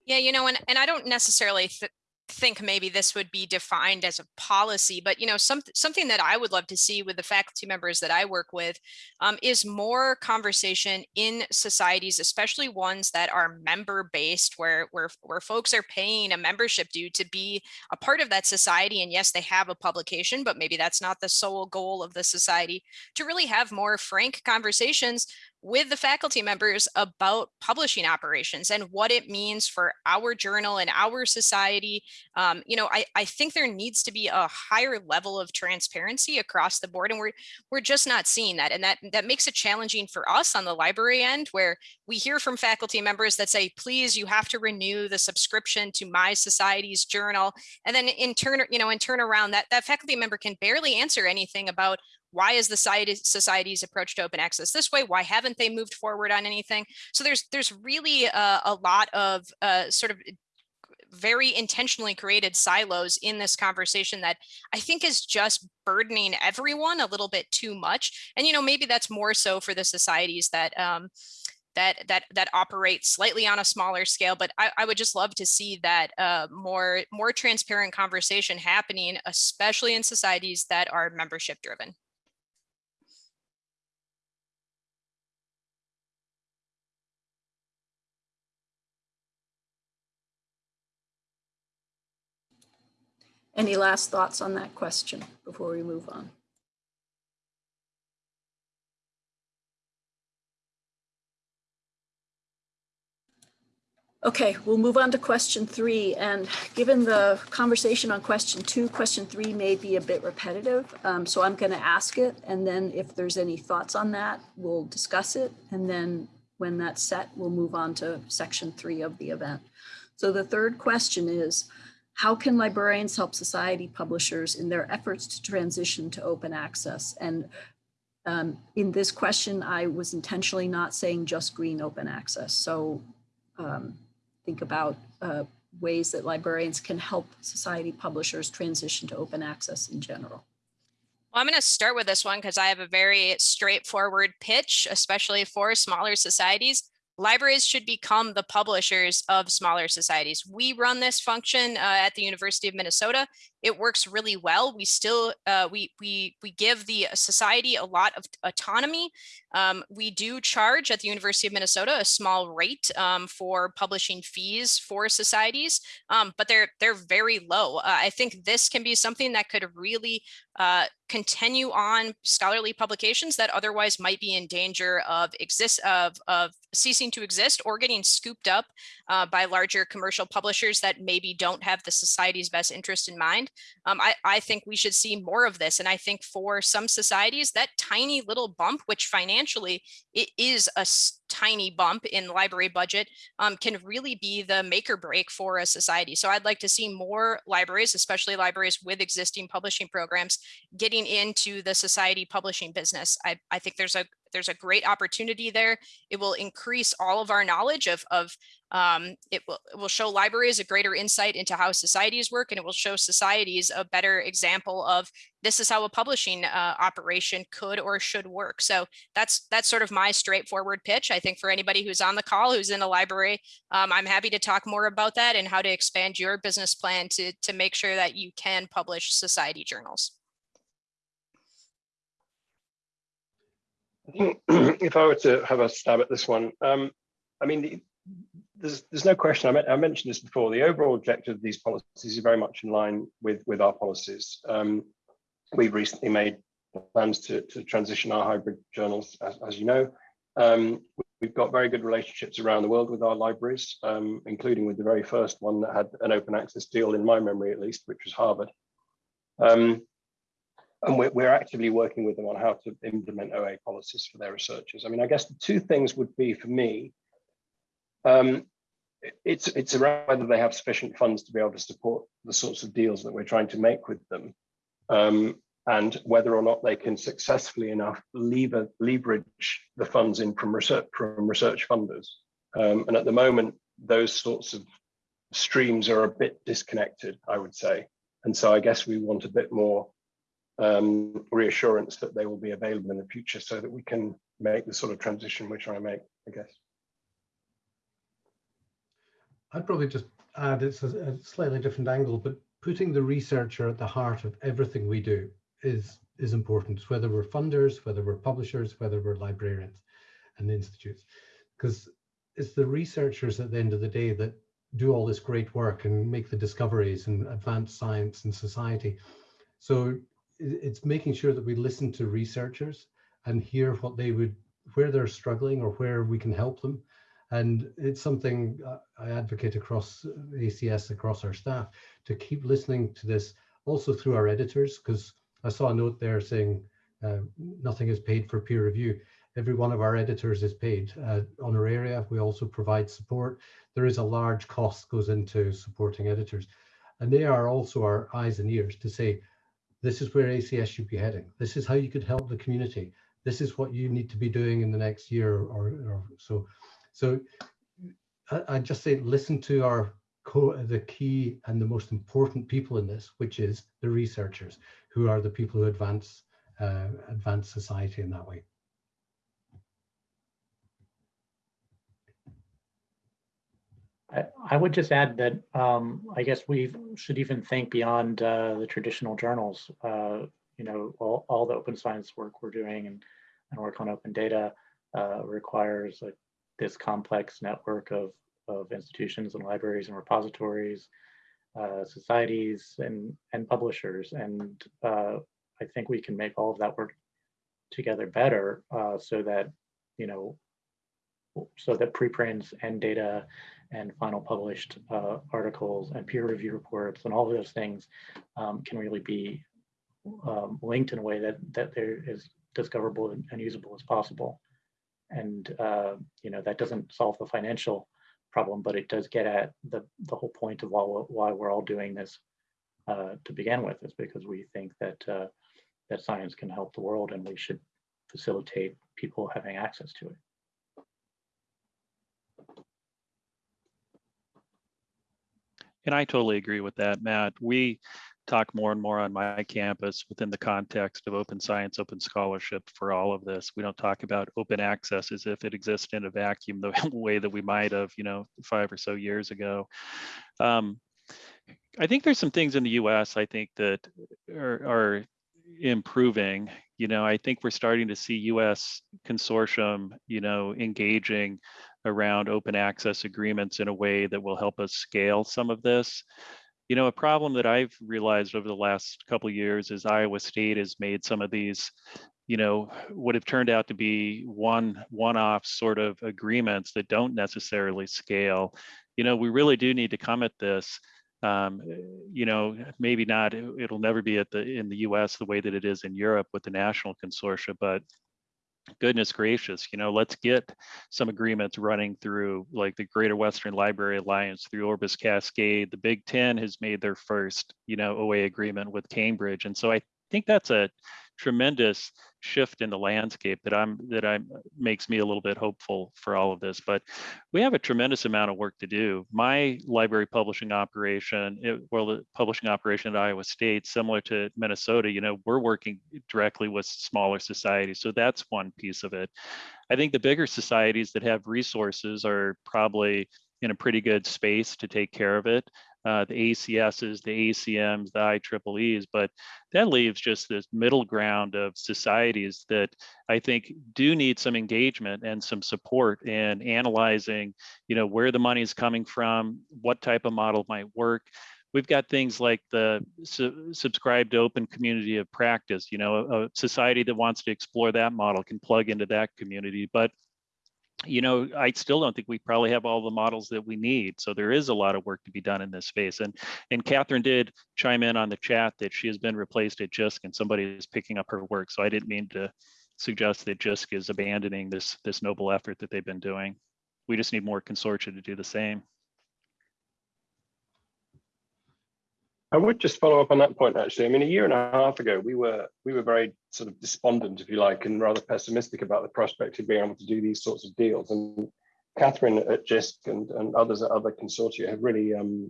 Yeah, you know, and, and I don't necessarily th think maybe this would be defined as a policy, but you know, some, something that I would love to see with the faculty members that I work with um, is more conversation in societies, especially ones that are member based, where, where, where folks are paying a membership due to be a part of that society. And yes, they have a publication, but maybe that's not the sole goal of the society to really have more frank conversations with the faculty members about publishing operations and what it means for our journal and our society. Um, you know, I, I think there needs to be a higher level of transparency across the board and we're we're just not seeing that. And that, that makes it challenging for us on the library end where we hear from faculty members that say, please, you have to renew the subscription to my society's journal. And then in turn, you know, in turn around that, that faculty member can barely answer anything about why is the society's approach to open access this way? Why haven't they moved forward on anything? So there's there's really a, a lot of uh, sort of very intentionally created silos in this conversation that I think is just burdening everyone a little bit too much. And, you know, maybe that's more so for the societies that um, that that that operate slightly on a smaller scale. But I, I would just love to see that uh, more more transparent conversation happening, especially in societies that are membership driven. Any last thoughts on that question before we move on? Okay, we'll move on to question three. And given the conversation on question two, question three may be a bit repetitive. Um, so I'm going to ask it. And then if there's any thoughts on that, we'll discuss it. And then when that's set, we'll move on to section three of the event. So the third question is, how can librarians help society publishers in their efforts to transition to open access? And um, in this question, I was intentionally not saying just green open access. So um, think about uh, ways that librarians can help society publishers transition to open access in general. Well, I'm going to start with this one because I have a very straightforward pitch, especially for smaller societies libraries should become the publishers of smaller societies. We run this function uh, at the University of Minnesota. It works really well. We still, uh, we, we, we give the society a lot of autonomy. Um, we do charge at the University of Minnesota a small rate um, for publishing fees for societies, um, but they're, they're very low. Uh, I think this can be something that could really uh, continue on scholarly publications that otherwise might be in danger of exist of, of ceasing to exist or getting scooped up uh, by larger commercial publishers that maybe don't have the society's best interest in mind. Um, I, I think we should see more of this. And I think for some societies, that tiny little bump, which financially it is a tiny bump in library budget um, can really be the make or break for a society. So I'd like to see more libraries, especially libraries with existing publishing programs, getting into the society publishing business. I, I think there's a there's a great opportunity there. It will increase all of our knowledge of, of um, it, will, it will show libraries a greater insight into how societies work, and it will show societies a better example of this is how a publishing uh, operation could or should work. So that's that's sort of my straightforward pitch. I think for anybody who's on the call, who's in the library, um, I'm happy to talk more about that and how to expand your business plan to, to make sure that you can publish society journals. if I were to have a stab at this one, um, I mean, there's there's no question. I, I, mentioned this before. The overall objective of these policies is very much in line with with our policies. Um, we've recently made plans to to transition our hybrid journals, as, as you know. Um, we've got very good relationships around the world with our libraries, um, including with the very first one that had an open access deal in my memory, at least, which was Harvard. Um, and we're, we're, actively working with them on how to implement OA policies for their researchers. I mean, I guess the two things would be for me, um, it's it's around whether they have sufficient funds to be able to support the sorts of deals that we're trying to make with them. um, and whether or not they can successfully enough lever, leverage the funds in from research from research funders. Um, and at the moment, those sorts of streams are a bit disconnected, I would say. And so I guess we want a bit more um, reassurance that they will be available in the future so that we can make the sort of transition trying to make, I guess. I'd probably just add it's a, a slightly different angle, but putting the researcher at the heart of everything we do is is important, whether we're funders, whether we're publishers, whether we're librarians and institutes, because it's the researchers at the end of the day that do all this great work and make the discoveries and advance science and society. So it's making sure that we listen to researchers and hear what they would, where they're struggling or where we can help them. And it's something I advocate across ACS, across our staff, to keep listening to this also through our editors, because I saw a note there saying uh, nothing is paid for peer review. Every one of our editors is paid uh, honoraria. We also provide support. There is a large cost goes into supporting editors. And they are also our eyes and ears to say, this is where ACS should be heading. This is how you could help the community. This is what you need to be doing in the next year or, or so. So I, I just say, listen to our the key and the most important people in this, which is the researchers, who are the people who advance uh, advance society in that way. I, would just add that um, I guess we should even think beyond uh, the traditional journals. Uh, you know, all, all the open science work we're doing and, and work on open data uh, requires this complex network of, of institutions and libraries and repositories, uh, societies and, and publishers. And uh, I think we can make all of that work together better uh, so that, you know, so that preprints and data and final published uh, articles and peer review reports and all of those things um, can really be um, linked in a way that that they're as discoverable and, and usable as possible. And uh, you know that doesn't solve the financial problem, but it does get at the the whole point of why why we're all doing this uh, to begin with is because we think that uh, that science can help the world and we should facilitate people having access to it. And I totally agree with that, Matt. We talk more and more on my campus within the context of open science, open scholarship for all of this. We don't talk about open access as if it exists in a vacuum the way that we might have, you know, five or so years ago. Um, I think there's some things in the US I think that are, are improving. You know, I think we're starting to see US consortium, you know, engaging around open access agreements in a way that will help us scale some of this. You know, a problem that I've realized over the last couple years is Iowa State has made some of these, you know, what have turned out to be one one-off sort of agreements that don't necessarily scale. You know, we really do need to come at this um, you know, maybe not, it'll never be at the in the US the way that it is in Europe with the national consortia, but goodness gracious, you know, let's get some agreements running through like the Greater Western Library Alliance through Orbis Cascade. The Big Ten has made their first, you know, OA agreement with Cambridge. And so I think that's a tremendous shift in the landscape that I'm that I makes me a little bit hopeful for all of this. But we have a tremendous amount of work to do. My library publishing operation, it, well, the publishing operation at Iowa State, similar to Minnesota, you know, we're working directly with smaller societies. So that's one piece of it. I think the bigger societies that have resources are probably in a pretty good space to take care of it uh, the ACSs, the ACMs, the IEEEs, but that leaves just this middle ground of societies that I think do need some engagement and some support in analyzing, you know, where the money is coming from, what type of model might work. We've got things like the su subscribe to open community of practice, you know, a, a society that wants to explore that model can plug into that community, but you know, I still don't think we probably have all the models that we need. So there is a lot of work to be done in this space. And and Catherine did chime in on the chat that she has been replaced at JISC and somebody is picking up her work. So I didn't mean to suggest that JISC is abandoning this this noble effort that they've been doing. We just need more consortia to do the same. I would just follow up on that point, actually. I mean, a year and a half ago, we were we were very sort of despondent, if you like, and rather pessimistic about the prospect of being able to do these sorts of deals. And Catherine at JISC and, and others at other consortia have really um,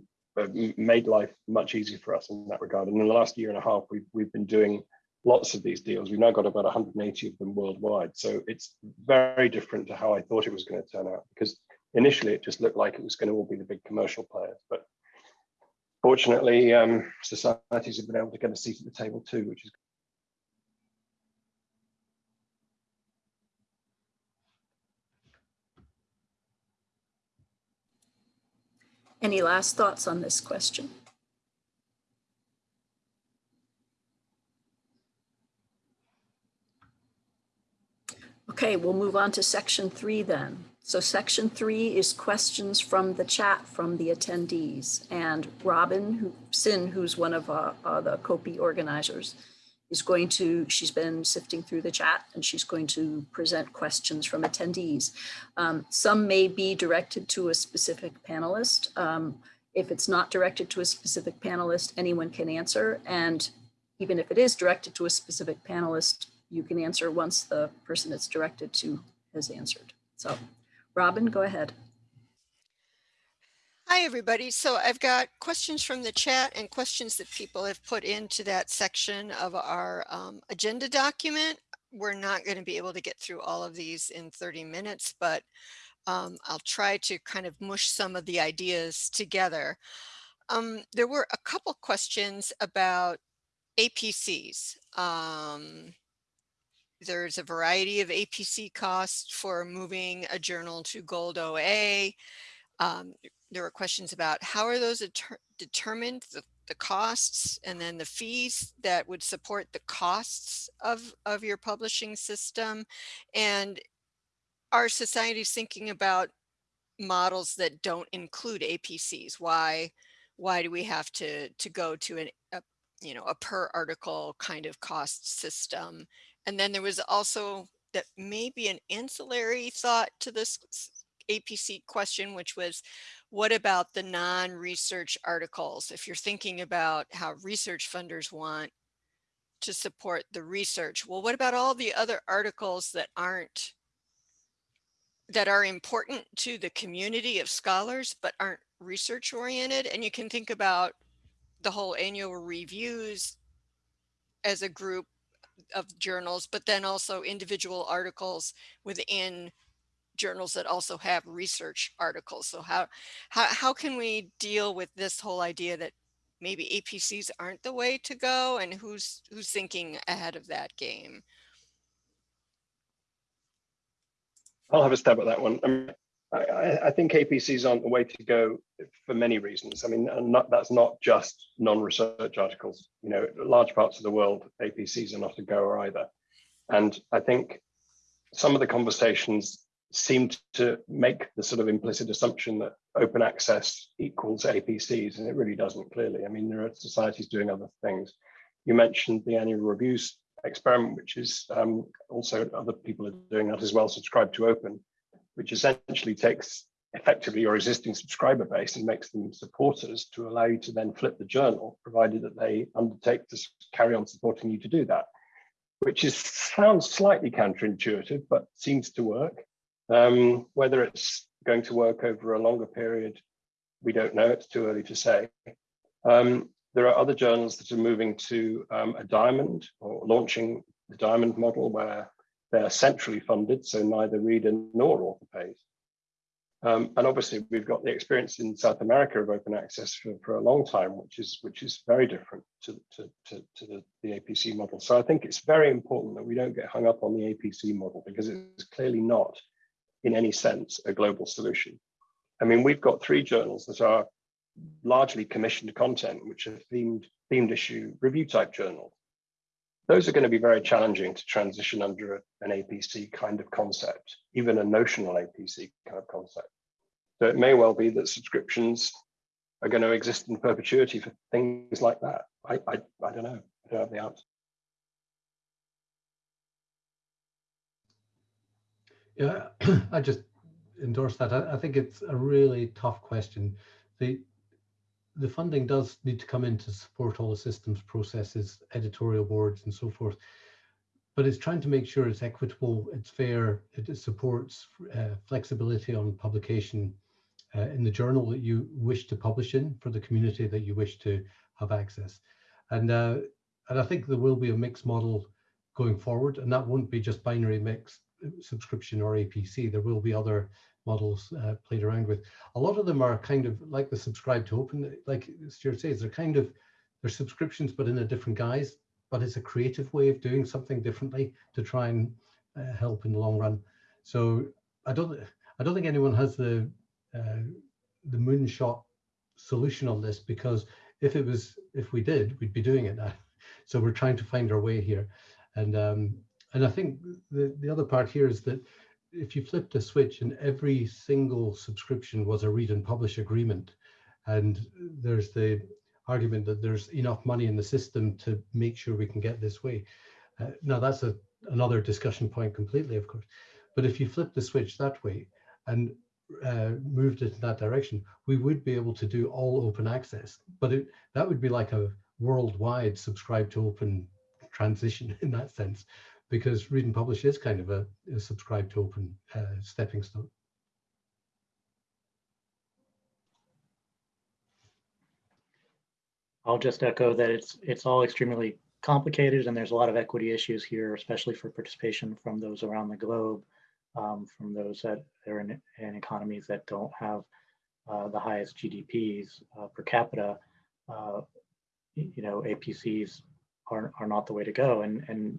made life much easier for us in that regard. And in the last year and a half, we've, we've been doing lots of these deals. We've now got about 180 of them worldwide. So it's very different to how I thought it was going to turn out because initially it just looked like it was going to all be the big commercial players. But fortunately, um, societies have been able to get a seat at the table too, which is Any last thoughts on this question? Okay, we'll move on to section three then. So section three is questions from the chat from the attendees. And Robin who, Sin, who's one of uh, uh, the COPE organizers, is going to, she's been sifting through the chat and she's going to present questions from attendees. Um, some may be directed to a specific panelist. Um, if it's not directed to a specific panelist, anyone can answer. And even if it is directed to a specific panelist, you can answer once the person it's directed to has answered. So Robin, go ahead. Hi, everybody. So I've got questions from the chat and questions that people have put into that section of our um, agenda document. We're not going to be able to get through all of these in 30 minutes, but um, I'll try to kind of mush some of the ideas together. Um, there were a couple questions about APCs. Um, there's a variety of APC costs for moving a journal to gold OA. Um, there were questions about how are those determined, the, the costs and then the fees that would support the costs of, of your publishing system. And our societies thinking about models that don't include APCs? Why, why do we have to, to go to an, a, you know, a per article kind of cost system? And then there was also that maybe an ancillary thought to this APC question, which was, what about the non-research articles? If you're thinking about how research funders want to support the research, well, what about all the other articles that aren't that are important to the community of scholars, but aren't research oriented. And you can think about the whole annual reviews as a group of journals, but then also individual articles within journals that also have research articles. So how, how, how can we deal with this whole idea that maybe APCs aren't the way to go and who's, who's thinking ahead of that game? I'll have a stab at that one. Um, I, I, think APCs aren't the way to go for many reasons. I mean, not, that's not just non-research articles. You know, large parts of the world, APCs are not a goer either. And I think some of the conversations seem to make the sort of implicit assumption that open access equals APCs, and it really doesn't clearly. I mean, there are societies doing other things. You mentioned the annual reviews experiment, which is um, also other people are doing that as well, subscribe to open, which essentially takes effectively your existing subscriber base and makes them supporters to allow you to then flip the journal, provided that they undertake to carry on supporting you to do that, which is sounds slightly counterintuitive, but seems to work. Um, whether it's going to work over a longer period, we don't know. It's too early to say. Um, there are other journals that are moving to um, a diamond or launching the diamond model where they're centrally funded, so neither reader nor author pays. Um, and obviously, we've got the experience in South America of open access for, for a long time, which is which is very different to, to, to, to the, the APC model. So I think it's very important that we don't get hung up on the APC model because it's clearly not, in any sense, a global solution. I mean, we've got three journals that are largely commissioned content, which are themed, themed issue review type journals. Those are going to be very challenging to transition under an APC kind of concept, even a notional APC kind of concept. So it may well be that subscriptions are going to exist in perpetuity for things like that. I, I, I don't know. I don't have the answer. Yeah, I just endorse that. I, I think it's a really tough question. The the funding does need to come in to support all the systems, processes, editorial boards and so forth. But it's trying to make sure it's equitable, it's fair, it supports uh, flexibility on publication uh, in the journal that you wish to publish in for the community that you wish to have access. And, uh, and I think there will be a mixed model going forward, and that won't be just binary mix uh, subscription or APC. There will be other models uh, played around with. A lot of them are kind of like the subscribe to open, like Stuart says, they're kind of, they're subscriptions, but in a different guise, but it's a creative way of doing something differently to try and uh, help in the long run. So I don't, I don't think anyone has the, uh, the moonshot solution on this because if it was, if we did, we'd be doing it now. So we're trying to find our way here. And um, and I think the, the other part here is that if you flipped a switch and every single subscription was a read and publish agreement, and there's the argument that there's enough money in the system to make sure we can get this way. Uh, now that's a, another discussion point completely, of course. But if you flip the switch that way and uh, moved it in that direction, we would be able to do all open access. But it, that would be like a worldwide subscribe to open transition in that sense because read and publish is kind of a, a subscribe to open uh, stepping stone. I'll just echo that it's it's all extremely complicated and there's a lot of equity issues here, especially for participation from those around the globe, um, from those that are in, in economies that don't have uh, the highest GDPs uh, per capita. Uh, you know, APCs are, are not the way to go. And, and,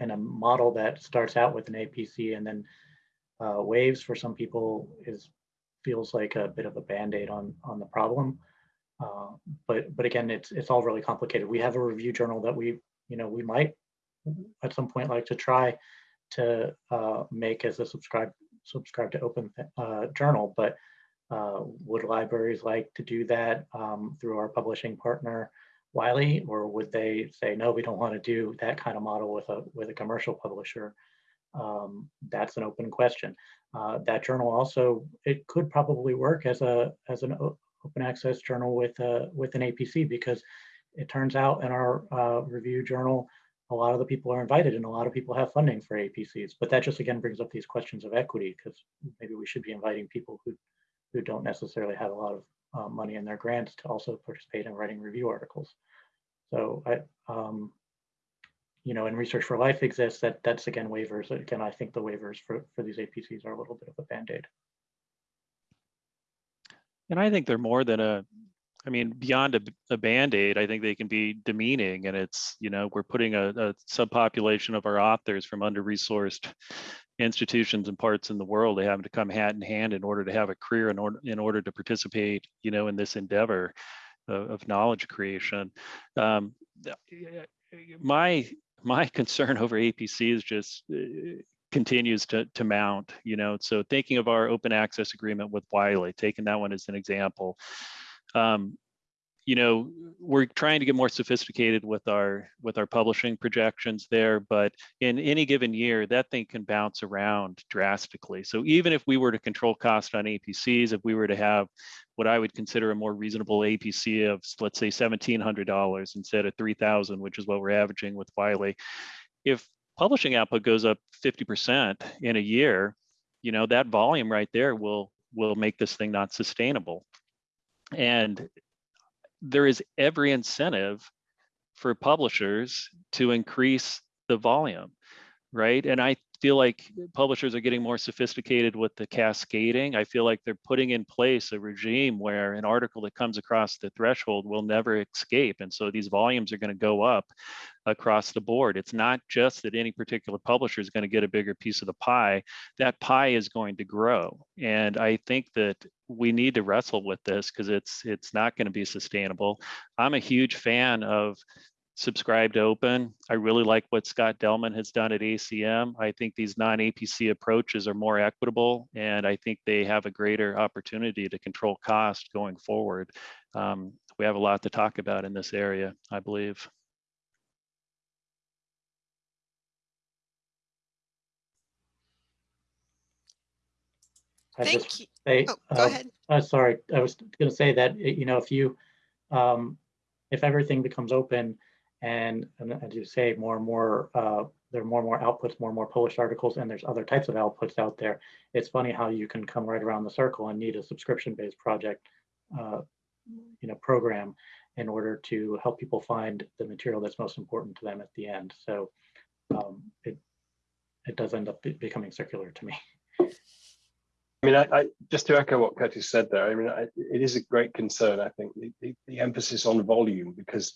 and a model that starts out with an APC and then uh, waives for some people is feels like a bit of a band-aid on, on the problem. Uh, but but again, it's it's all really complicated. We have a review journal that we you know we might at some point like to try to uh, make as a subscribe subscribe to open uh, journal, but uh, would libraries like to do that um, through our publishing partner Wiley, or would they say no, we don't want to do that kind of model with a with a commercial publisher? Um, that's an open question. Uh, that journal also it could probably work as a as an open access journal with a, with an APC because it turns out in our uh, review journal, a lot of the people are invited and a lot of people have funding for APCs. But that just again brings up these questions of equity because maybe we should be inviting people who, who don't necessarily have a lot of uh, money in their grants to also participate in writing review articles. So I, um, you know, and Research for Life exists, that that's again waivers. Again, I think the waivers for, for these APCs are a little bit of a band-aid. And I think they're more than a, I mean, beyond a, a band-aid, I think they can be demeaning and it's, you know, we're putting a, a subpopulation of our authors from under-resourced institutions and parts in the world, they have to come hand in hand in order to have a career in order, in order to participate, you know, in this endeavor of, of knowledge creation. Um, my, my concern over APC is just uh, continues to, to mount, you know, so thinking of our open access agreement with Wiley, taking that one as an example, um, you know, we're trying to get more sophisticated with our with our publishing projections there, but in any given year, that thing can bounce around drastically. So even if we were to control cost on APCs, if we were to have what I would consider a more reasonable APC of let's say $1,700 instead of 3,000, which is what we're averaging with Wiley, if publishing output goes up 50% in a year, you know, that volume right there will will make this thing not sustainable. And there is every incentive for publishers to increase the volume, right? And I feel like publishers are getting more sophisticated with the cascading. I feel like they're putting in place a regime where an article that comes across the threshold will never escape. And so these volumes are going to go up across the board. It's not just that any particular publisher is going to get a bigger piece of the pie, that pie is going to grow. And I think that we need to wrestle with this because it's it's not going to be sustainable. I'm a huge fan of subscribe to open. I really like what Scott Delman has done at ACM. I think these non-APC approaches are more equitable and I think they have a greater opportunity to control cost going forward. Um, we have a lot to talk about in this area, I believe. I Thank just you. say, Oh, go uh, ahead. uh, sorry, I was going to say that, you know, if you um, if everything becomes open and, and as you say, more and more, uh, there are more and more outputs, more and more published articles, and there's other types of outputs out there. It's funny how you can come right around the circle and need a subscription-based project, uh, you know, program in order to help people find the material that's most important to them at the end. So um, it it does end up be- becoming circular to me. I mean, I, I, just to echo what Curtis said there, I mean, I, it is a great concern, I think, the, the, the emphasis on volume, because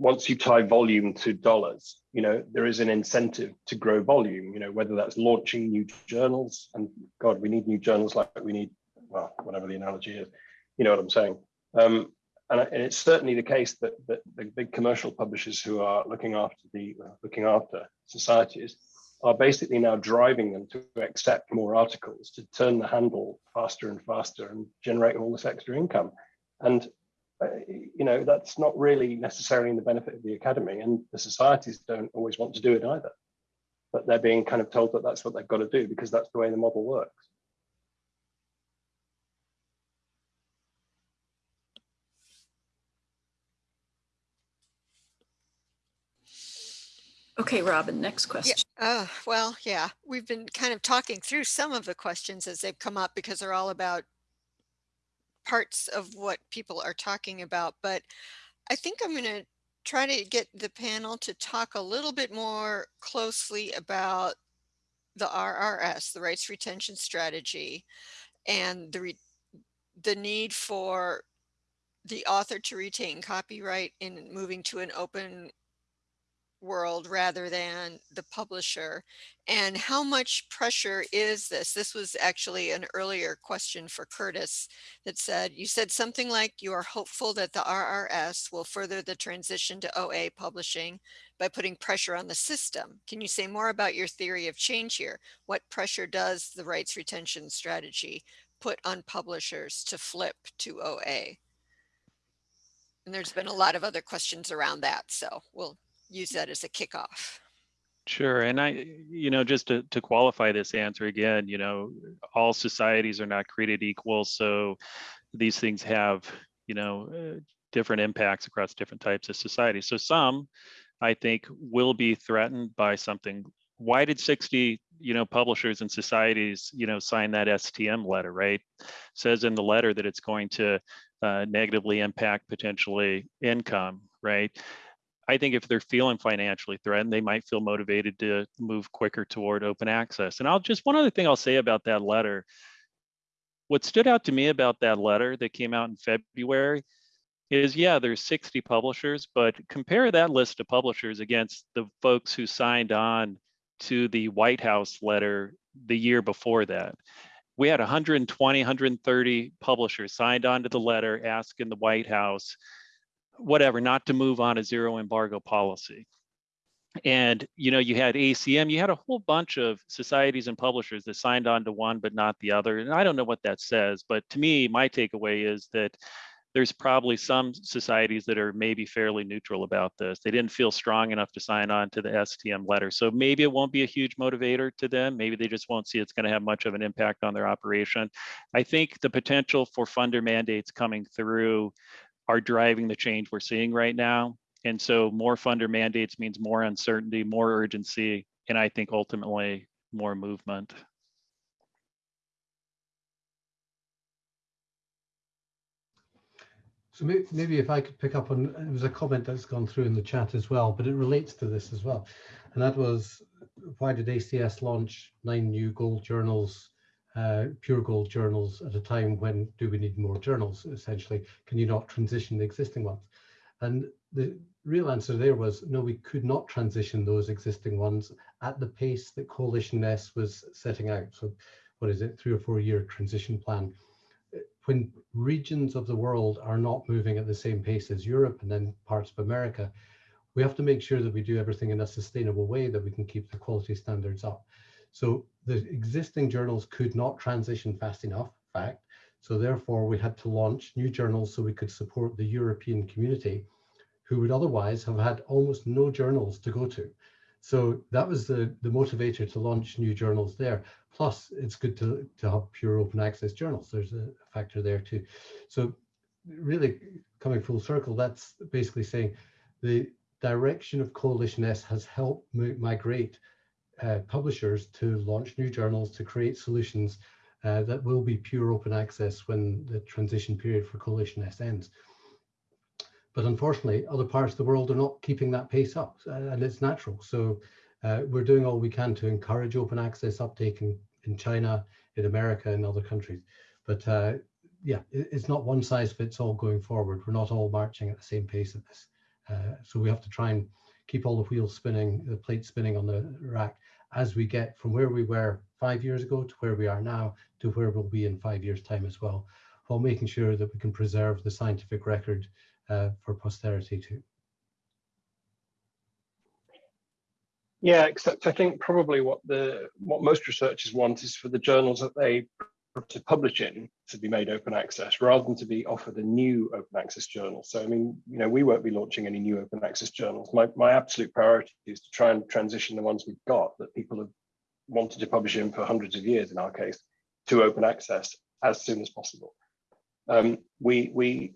once you tie volume to dollars, you know, there is an incentive to grow volume, you know, whether that's launching new journals, and God, we need new journals like we need, well, whatever the analogy is, you know what I'm saying? Um, and, it's certainly the case that, that the big commercial publishers who are looking after the, uh, looking after societies are basically now driving them to accept more articles to turn the handle faster and faster and generate all this extra income. And you know that's not really necessarily in the benefit of the academy, and the societies don't always want to do it either. But they're being kind of told that that's what they've got to do because that's the way the model works. Okay, Robin, next Yeah, question. uh, well, yeah, we've been kind of talking through some of the questions as they've come up because they're all about parts of what people are talking about. But I think I'm going to try to get the panel to talk a little bit more closely about the RRS, the rights retention strategy, and the the need for the author to retain copyright in moving to an open world rather than the publisher and how much pressure is this? This was actually an earlier question for curtis that said you said something like you are hopeful that the rrs will further the transition to oa publishing by putting pressure on the system can you say more about your theory of change here? What pressure does the rights retention strategy put on publishers to flip to oa and there's been a lot of other questions around that so we'll use that as a kickoff. Sure. And I, you know, just to, to qualify this answer again, you know, all societies are not created equal. So these things have, you know, uh, different impacts across different types of societies. So some, I think, will be threatened by something. Why did 60, you know, publishers and societies, you know, sign that STM letter, right? says in the letter that it's going to uh, negatively impact potentially income, right? I think if they're feeling financially threatened, they might feel motivated to move quicker toward open access. And I'll just one other thing I'll say about that letter. What stood out to me about that letter that came out in February is yeah, there's 60 publishers, but compare that list of publishers against the folks who signed on to the White House letter the year before that. We had 120, 130 publishers signed on to the letter asking the White House whatever, not to move on a zero embargo policy. And you know, you had ACM, you had a whole bunch of societies and publishers that signed on to one but not the other. And I don't know what that says, but to me, my takeaway is that there's probably some societies that are maybe fairly neutral about this. They didn't feel strong enough to sign on to the STM letter. So maybe it won't be a huge motivator to them. Maybe they just won't see it's going to have much of an impact on their operation. I think the potential for funder mandates coming through are driving the change we're seeing right now. And so more funder mandates means more uncertainty, more urgency, and I think ultimately more movement. So maybe if I could pick up on, it was a comment that's gone through in the chat as well, but it relates to this as well. And that was, why did ACS launch nine new gold journals uh, pure gold journals at a time when do we need more journals essentially? Can you not transition the existing ones? And the real answer there was no we could not transition those existing ones at the pace that coalition s was setting out. So what is it? Three or four year transition plan. When regions of the world are not moving at the same pace as europe and then parts of america we have to make sure that we do everything in a sustainable way that we can keep the quality standards up so the existing journals could not transition fast enough, fact. So therefore we had to launch new journals so we could support the European community who would otherwise have had almost no journals to go to. So that was the, the motivator to launch new journals there. Plus it's good to, to have pure open access journals. There's a factor there too. So really coming full circle, that's basically saying the direction of Coalition S has helped migrate uh, publishers to launch new journals, to create solutions uh, that will be pure open access when the transition period for Coalition S ends. But unfortunately, other parts of the world are not keeping that pace up, uh, and it's natural. So uh, we're doing all we can to encourage open access uptake in, in China, in America, and other countries. But uh, yeah, it, it's not one size fits all going forward. We're not all marching at the same pace at this. Uh, so we have to try and keep all the wheels spinning, the plates spinning on the rack as we get from where we were five years ago to where we are now to where we'll be in five years time as well, while making sure that we can preserve the scientific record uh, for posterity too. Yeah, except I think probably what the what most researchers want is for the journals that they to publish in to be made open access rather than to be offered a new open access journal. So I mean, you know, we won't be launching any new open access journals. My my absolute priority is to try and transition the ones we've got that people have wanted to publish in for hundreds of years in our case to open access as soon as possible. Um, we we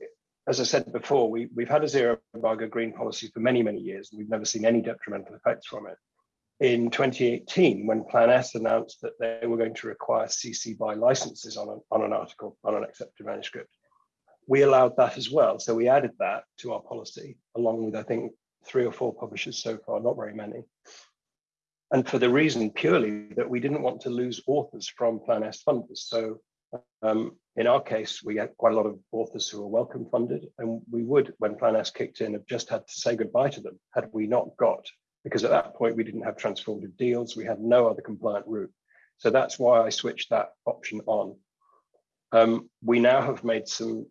as I said before, we, we've had a zero embargo green policy for many, many years, and we've never seen any detrimental effects from it in 2018 when Plan S announced that they were going to require CC BY licenses on, a, on an article, on an accepted manuscript. We allowed that as well. So we added that to our policy, along with, I think, three or four publishers so far, not very many. And for the reason purely that we didn't want to lose authors from Plan S funders. So um, in our case, we had quite a lot of authors who were Wellcome funded, and we would, when Plan S kicked in, have just had to say goodbye to them had we not got because at that point we didn't have transformative deals. We had no other compliant route. So that's why I switched that option on. Um, we now have made some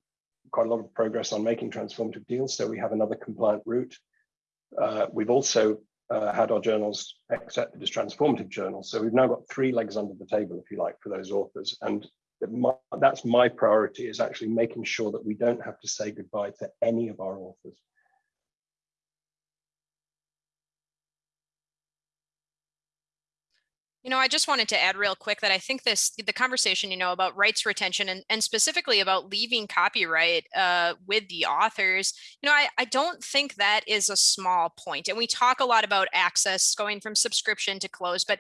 quite a lot of progress on making transformative deals. So we have another compliant route. Uh, we've also uh, had our journals accepted as transformative journals. So we've now got three legs under the table, if you like, for those authors. And my, that's my priority is actually making sure that we don't have to say goodbye to any of our authors. You know, I just wanted to add real quick that I think this the conversation, you know, about rights retention and, and specifically about leaving copyright uh, with the authors, you know, I, I don't think that is a small point. And we talk a lot about access going from subscription to close, but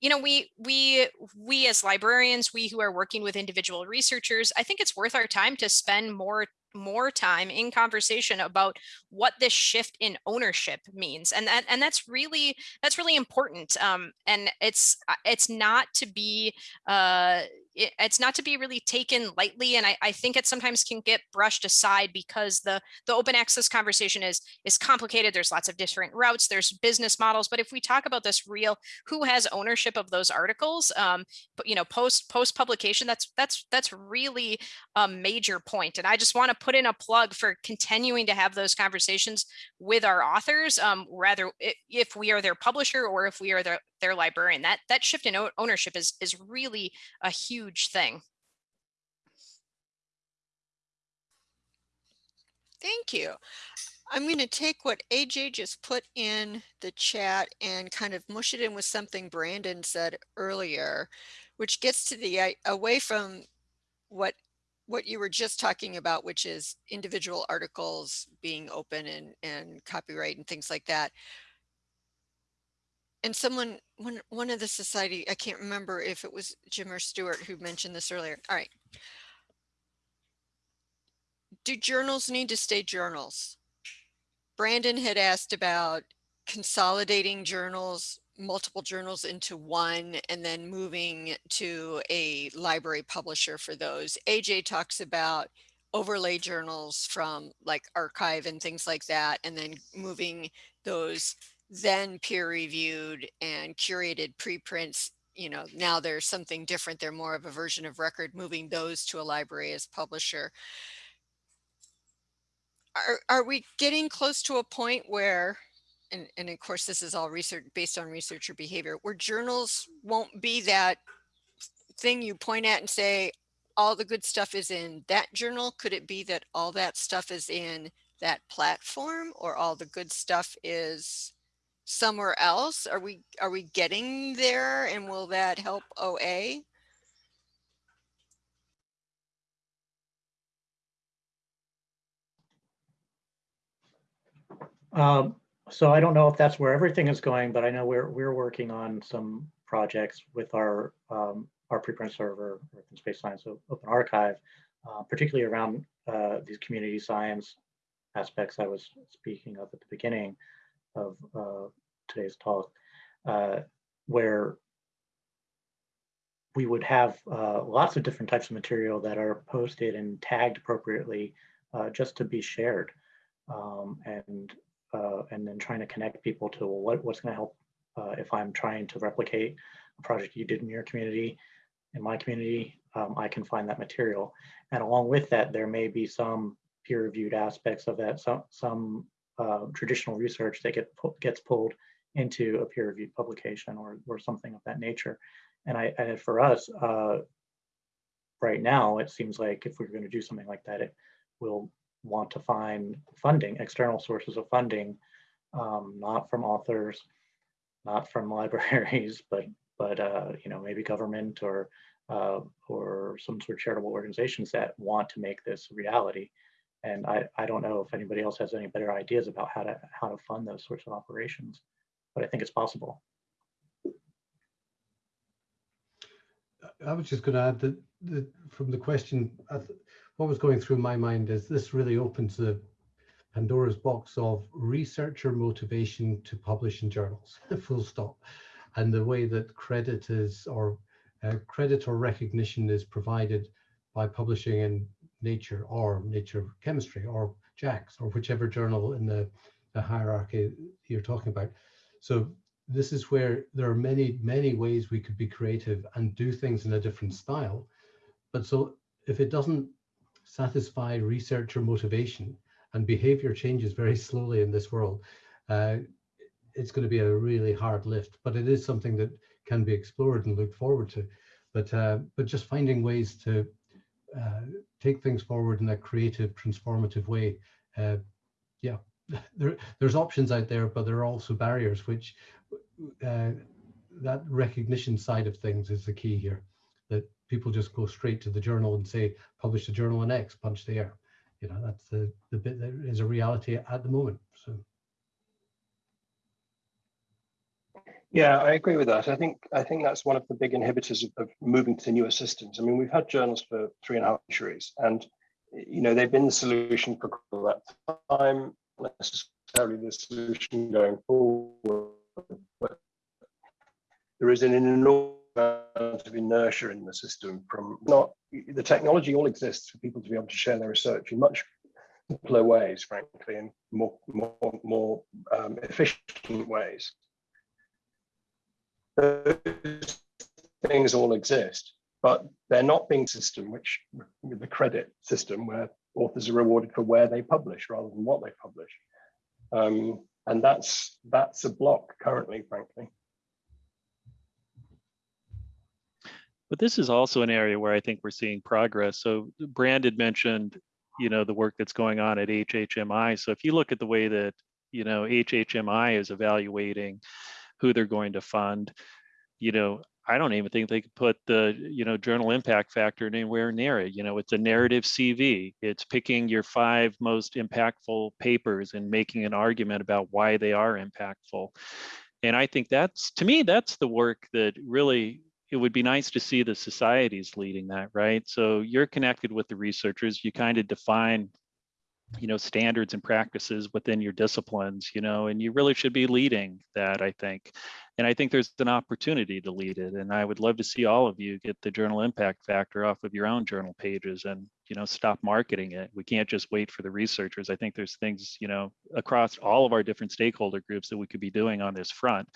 you know we we we as librarians we who are working with individual researchers i think it's worth our time to spend more more time in conversation about what this shift in ownership means and that and that's really that's really important um, and it's uh, it's not to be uh, it, it's not to be really taken lightly and I, I think it sometimes can get brushed aside because the the open access conversation is is complicated there's lots of different routes there's business models but if we talk about this real who has ownership of those articles um but you know post post publication that's that's that's really a major point. and i just want to put in a plug for continuing to have those conversations with our authors um rather if we are their publisher or if we are their their librarian. That that shift in ownership is is really a huge thing. Thank you. I'm going to take what AJ just put in the chat and kind of mush it in with something Brandon said earlier, which gets to the uh, away from what what you were just talking about, which is individual articles being open and, and copyright and things like that and someone one one of the society i can't remember if it was jim or stewart who mentioned this earlier all right. Do journals need to stay journals? Brandon had asked about consolidating journals multiple journals into one and then moving to a library publisher for those. Aj talks about overlay journals from like arXiv and things like that and then moving those then peer reviewed and curated preprints you know now there's something different they're more of a version of record moving those to a library as publisher. Are, are we getting close to a point where and, and of course this is all research based on researcher behavior where journals won't be that thing you point at and say all the good stuff is in that journal could it be that all that stuff is in that platform or all the good stuff is somewhere else? Are we are we getting there and will that help OA? Um, so I don't know if that's where everything is going, but I know we're we're working on some projects with our um, our preprint server, Earth Space Science Open Archive, uh, particularly around uh, these community science aspects I was speaking of at the beginning of uh, today's talk, uh, where we would have uh, lots of different types of material that are posted and tagged appropriately uh, just to be shared. Um, and uh, and then trying to connect people to well, what, what's going to help uh, if I'm trying to replicate a project you did in your community, in my community, um, I can find that material. And along with that, there may be some peer-reviewed aspects of that, some, some uh, traditional research that get gets pulled into a peer-reviewed publication or, or something of that nature. And I, and for us, uh, right now, it seems like if we're going to do something like that, it will want to find funding, external sources of funding, um, not from authors, not from libraries, but but uh, you know maybe government or uh, or some sort of charitable organizations that want to make this a reality. And I, I don't know if anybody else has any better ideas about how to how to fund those sorts of operations, but I think it's possible. I was just going to add that, that from the question, what was going through my mind is this really opens the Pandora's box of researcher motivation to publish in journals, full stop. And the way that credit is, or uh, credit or recognition is provided by publishing in Nature or Nature Chemistry or JACS or whichever journal in the, the hierarchy you're talking about. So this is where there are many, many ways we could be creative and do things in a different style. But so if it doesn't satisfy researcher motivation and behavior changes very slowly in this world, uh, it's going to be a really hard lift, but it is something that can be explored and looked forward to. But uh, but just finding ways to take things forward in a creative, transformative way. Uh, yeah, there, there's options out there, but there are also barriers, which uh, that recognition side of things is the key here. That people just go straight to the journal and say, publish the journal on X, punch the air. You know, that's the, the bit that is a reality at the moment. So. Yeah, I agree with that. I think I think that's one of the big inhibitors of, of, moving to newer systems. I mean, we've had journals for three and a half centuries, and you know they've been the solution for that time, not necessarily the solution going forward. But there is an enormous amount of inertia in the system from not the technology all exists for people to be able to share their research in much simpler ways, frankly, and more more more um, efficient ways those things all exist, but they're not being system, which with the credit system where authors are rewarded for where they publish rather than what they publish. Um, and that's that's a block currently, frankly. But this is also an area where I think we're seeing progress. So Brandon mentioned, you know, the work that's going on at HHMI. So if you look at the way that, you know, HHMI is evaluating who they're going to fund. You know, I don't even think they could put the, you know, journal impact factor anywhere near it. You know, it's a narrative CV. It's picking your five most impactful papers and making an argument about why they are impactful. And I think that's, to me, that's the work that really, it would be nice to see the societies leading that, right? So you're connected with the researchers, you kind of define you know standards and practices within your disciplines you know and you really should be leading that i think. And i think there's an opportunity to lead it and i would love to see all of you get the journal impact factor off of your own journal pages and you know stop marketing it. We can't just wait for the researchers. I think there's things you know across all of our different stakeholder groups that we could be doing on this front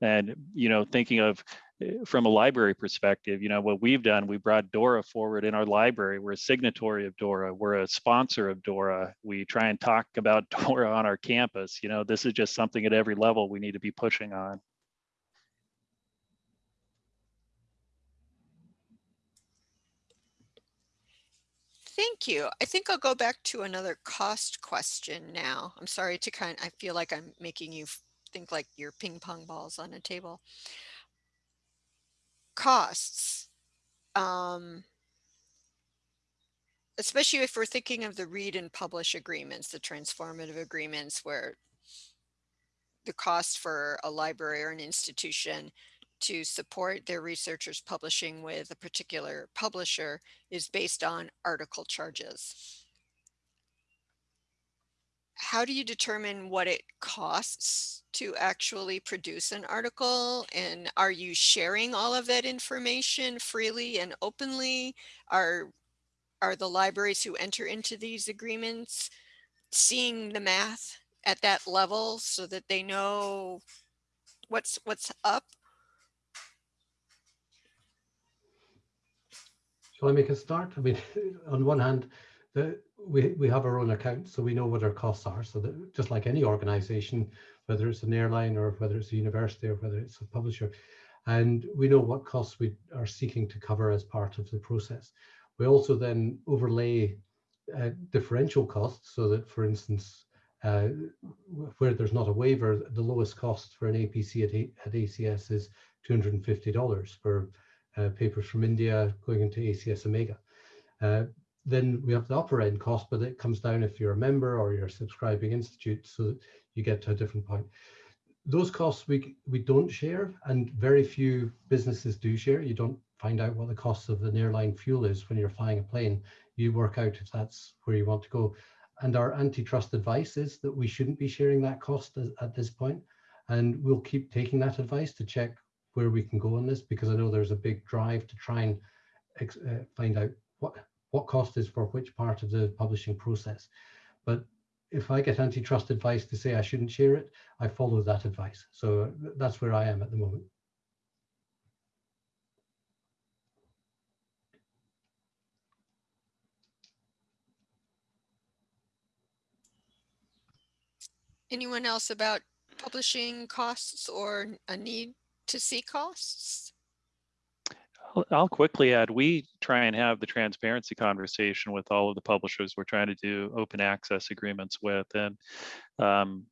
and you know thinking of eh, from a library perspective you know what we've done we brought dora forward in our library. We're a signatory of dora. We're a sponsor of dora. We try and talk about dora on our campus. You know this is just something at every level we need to be pushing on. Thank you. I think I'll go back to another cost question now. I'm sorry to kind of, I feel like I'm making you think like your ping pong balls on a table. Costs. Um, especially if we're thinking of the read and publish agreements, the transformative agreements where the cost for a library or an institution to support their researchers publishing with a particular publisher is based on article charges. How do you determine what it costs to actually produce an article? And are you sharing all of that information freely and openly? Are, are the libraries who enter into these agreements seeing the math at that level so that they know what's what's up? Shall I make a start? I mean, on one hand, the, we, we have our own account, so we know what our costs are. So that just like any organization, whether it's an airline or whether it's a university or whether it's a publisher, and we know what costs we are seeking to cover as part of the process. We also then overlay uh, differential costs so that, for instance, uh, where there's not a waiver, the lowest cost for an APC at, a at ACS is $250 for uh, papers from India going into ACS Omega. Then we have the upper end cost, but it comes down if you're a member or you're a subscribing institute, so you get to a different point. Those costs we we don't share, and very few businesses do share. You don't find out what the cost of an airline fuel is when you're flying a plane. You work out if that's where you want to go. And our antitrust advice is that we shouldn't be sharing that cost at this point. And we'll keep taking that advice to check where we can go on this because I know there's a big drive to try and uh, find out what what cost is for which part of the publishing process. But if I get antitrust advice to say I shouldn't share it, I follow that advice. So that's where I am at the moment. Anyone else about publishing costs or a need to see costs? I'll, quickly add, we try and have the transparency conversation with all of the publishers we're trying to do open access agreements with. And um,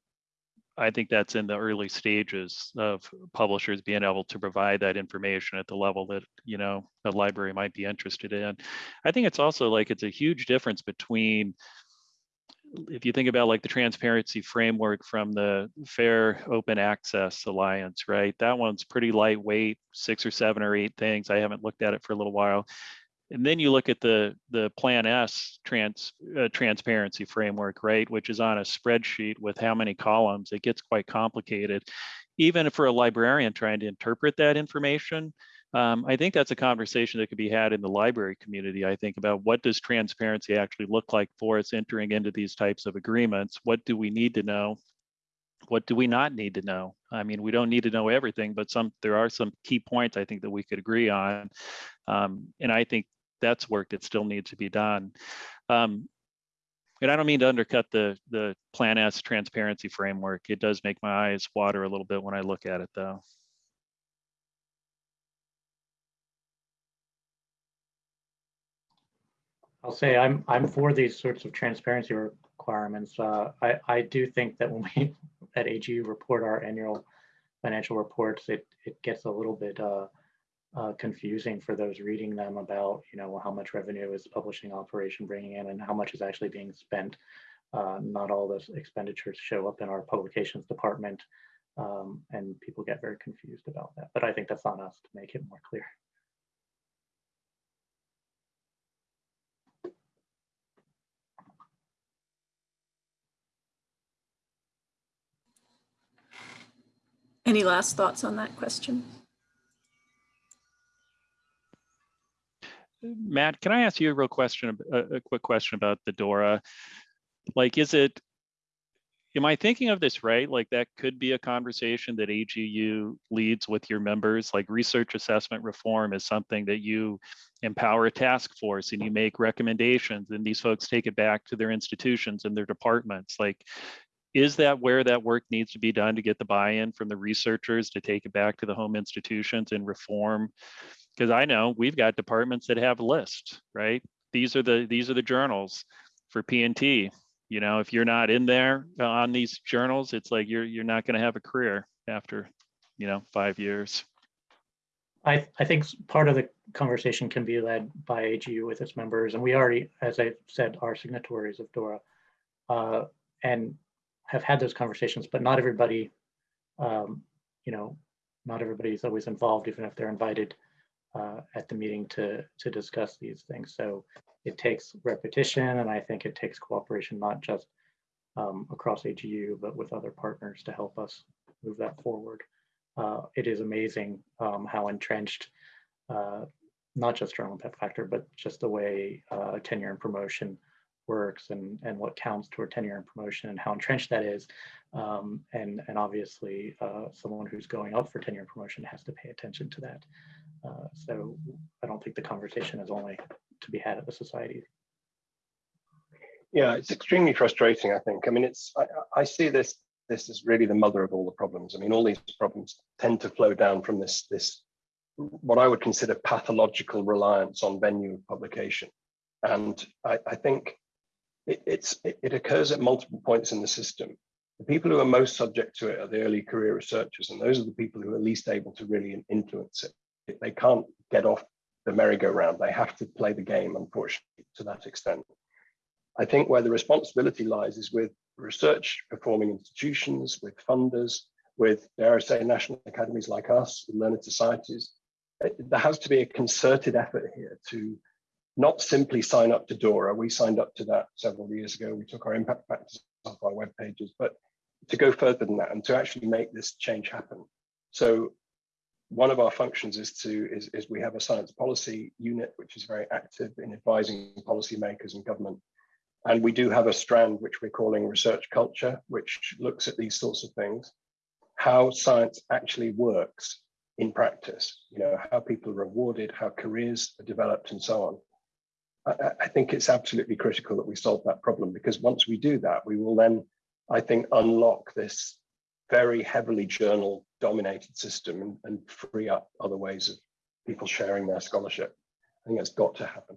I think that's in the early stages of publishers being able to provide that information at the level that, you know, a library might be interested in. I think it's also like it's a huge difference between if you think about like the transparency framework from the Fair Open Access Alliance, right? That one's pretty lightweight, six or seven or eight things. I haven't looked at it for a little while. And then you look at the the Plan S trans uh, transparency framework, right, which is on a spreadsheet with how many columns. It gets quite complicated. Even for a librarian trying to interpret that information, um, I think that's a conversation that could be had in the library community. I think about what does transparency actually look like for us entering into these types of agreements? What do we need to know? What do we not need to know? I mean, we don't need to know everything, but some there are some key points I think that we could agree on, um, and I think that's work that still needs to be done. Um, and I don't mean to undercut the the Plan S transparency framework. It does make my eyes water a little bit when I look at it, though. I'll say I'm I'm for these sorts of transparency requirements. Uh, I I do think that when we at AGU report our annual financial reports, it it gets a little bit uh, uh, confusing for those reading them about you know how much revenue is publishing operation bringing in and how much is actually being spent. Uh, not all those expenditures show up in our publications department, um, and people get very confused about that. But I think that's on us to make it more clear. Any last thoughts on that question? Matt, can I ask you a real question, a, a quick question about the DORA? Like, is it, am I thinking of this right? Like that could be a conversation that AGU leads with your members, like research assessment reform is something that you empower a task force and you make recommendations and these folks take it back to their institutions and their departments. Like, is that where that work needs to be done to get the buy-in from the researchers to take it back to the home institutions and reform? Because I know we've got departments that have lists, right? These are the these are the journals for P&T. You know, if you're not in there uh, on these journals, it's like you're you're not going to have a career after, you know, five years. I, I think part of the conversation can be led by AGU with its members, and we already, as I said, are signatories of DORA. uh, And have had those conversations, but not everybody, um, you know, not everybody is always involved, even if they're invited uh, at the meeting to, to discuss these things. So it takes repetition, and I think it takes cooperation, not just um, across AGU, but with other partners to help us move that forward. Uh, It is amazing um, how entrenched, uh, not just journal impact factor, but just the way uh, tenure and promotion works and, and what counts toward tenure and promotion and how entrenched that is. Um, and, and obviously, uh, someone who's going up for tenure and promotion has to pay attention to that. Uh, so I don't think the conversation is only to be had at the society. Yeah, it's extremely frustrating, I think. I mean, it's, I, I see this, this is really the mother of all the problems. I mean, all these problems tend to flow down from this, this, what I would consider pathological reliance on venue of publication. And I, I think it, it's, it, it occurs at multiple points in the system. The people who are most subject to it are the early career researchers, and those are the people who are least able to really influence it. They can't get off the merry-go-round. They have to play the game, unfortunately, to that extent. I think where the responsibility lies is with research performing institutions, with funders, with, dare I say, national academies like us, learned societies. There has to be a concerted effort here to not simply sign up to DORA. We signed up to that several years ago. We took our impact factors off our web pages, but to go further than that and to actually make this change happen. So one of our functions is to is, is we have a science policy unit which is very active in advising policymakers and government and we do have a strand which we're calling research culture, which looks at these sorts of things, how science actually works in practice, you know, how people are rewarded, how careers are developed and so on. I, think it's absolutely critical that we solve that problem because once we do that, we will then, I think, unlock this very heavily journal dominated system and, free up other ways of people sharing their scholarship. I think that's got to happen.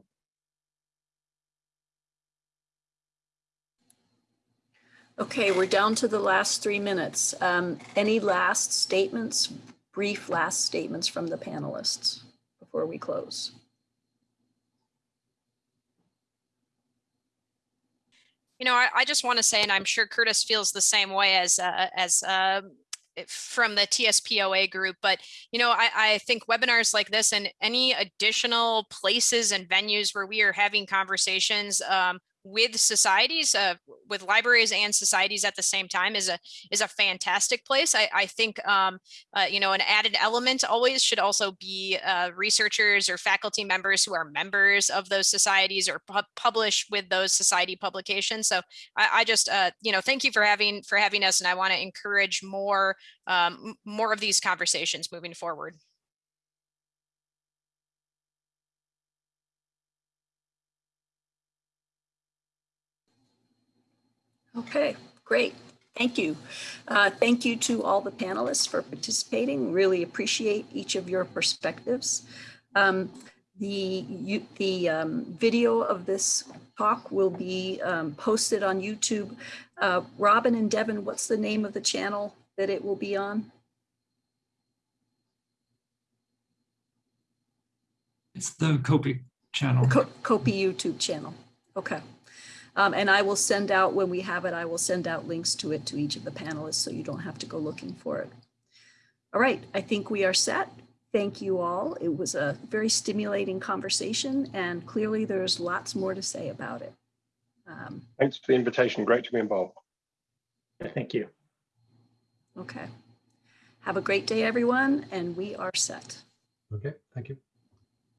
Okay, we're down to the last three minutes. Um, Any last statements, brief last statements from the panelists before we close? You know, I, I just want to say, and I'm sure Curtis feels the same way as uh, as uh, from the TSPOA group, but you know, I, I think webinars like this and any additional places and venues where we are having conversations um, with societies, uh, with libraries and societies at the same time is a is a fantastic place. I, I think um, uh, you know an added element always should also be uh, researchers or faculty members who are members of those societies or pu- publish with those society publications. So I, I just uh, you know thank you for having for having us, and I want to encourage more um, more of these conversations moving forward. Okay, great. Thank you. Uh, Thank you to all the panelists for participating. Really appreciate each of your perspectives. Um, The, you- the um, video of this talk will be um, posted on YouTube. Uh, Robin and Devin, what's the name of the channel that it will be on? It's the Copic channel. Kopi YouTube channel. Okay. Um, and I will send out, when we have it, I will send out links to it to each of the panelists so you don't have to go looking for it. All right, I think we are set. Thank you all. It was a very stimulating conversation and clearly there's lots more to say about it. Um, Thanks for the invitation. Great to be involved. Thank you. okay. Have a great day, everyone, and we are set. Okay, thank you.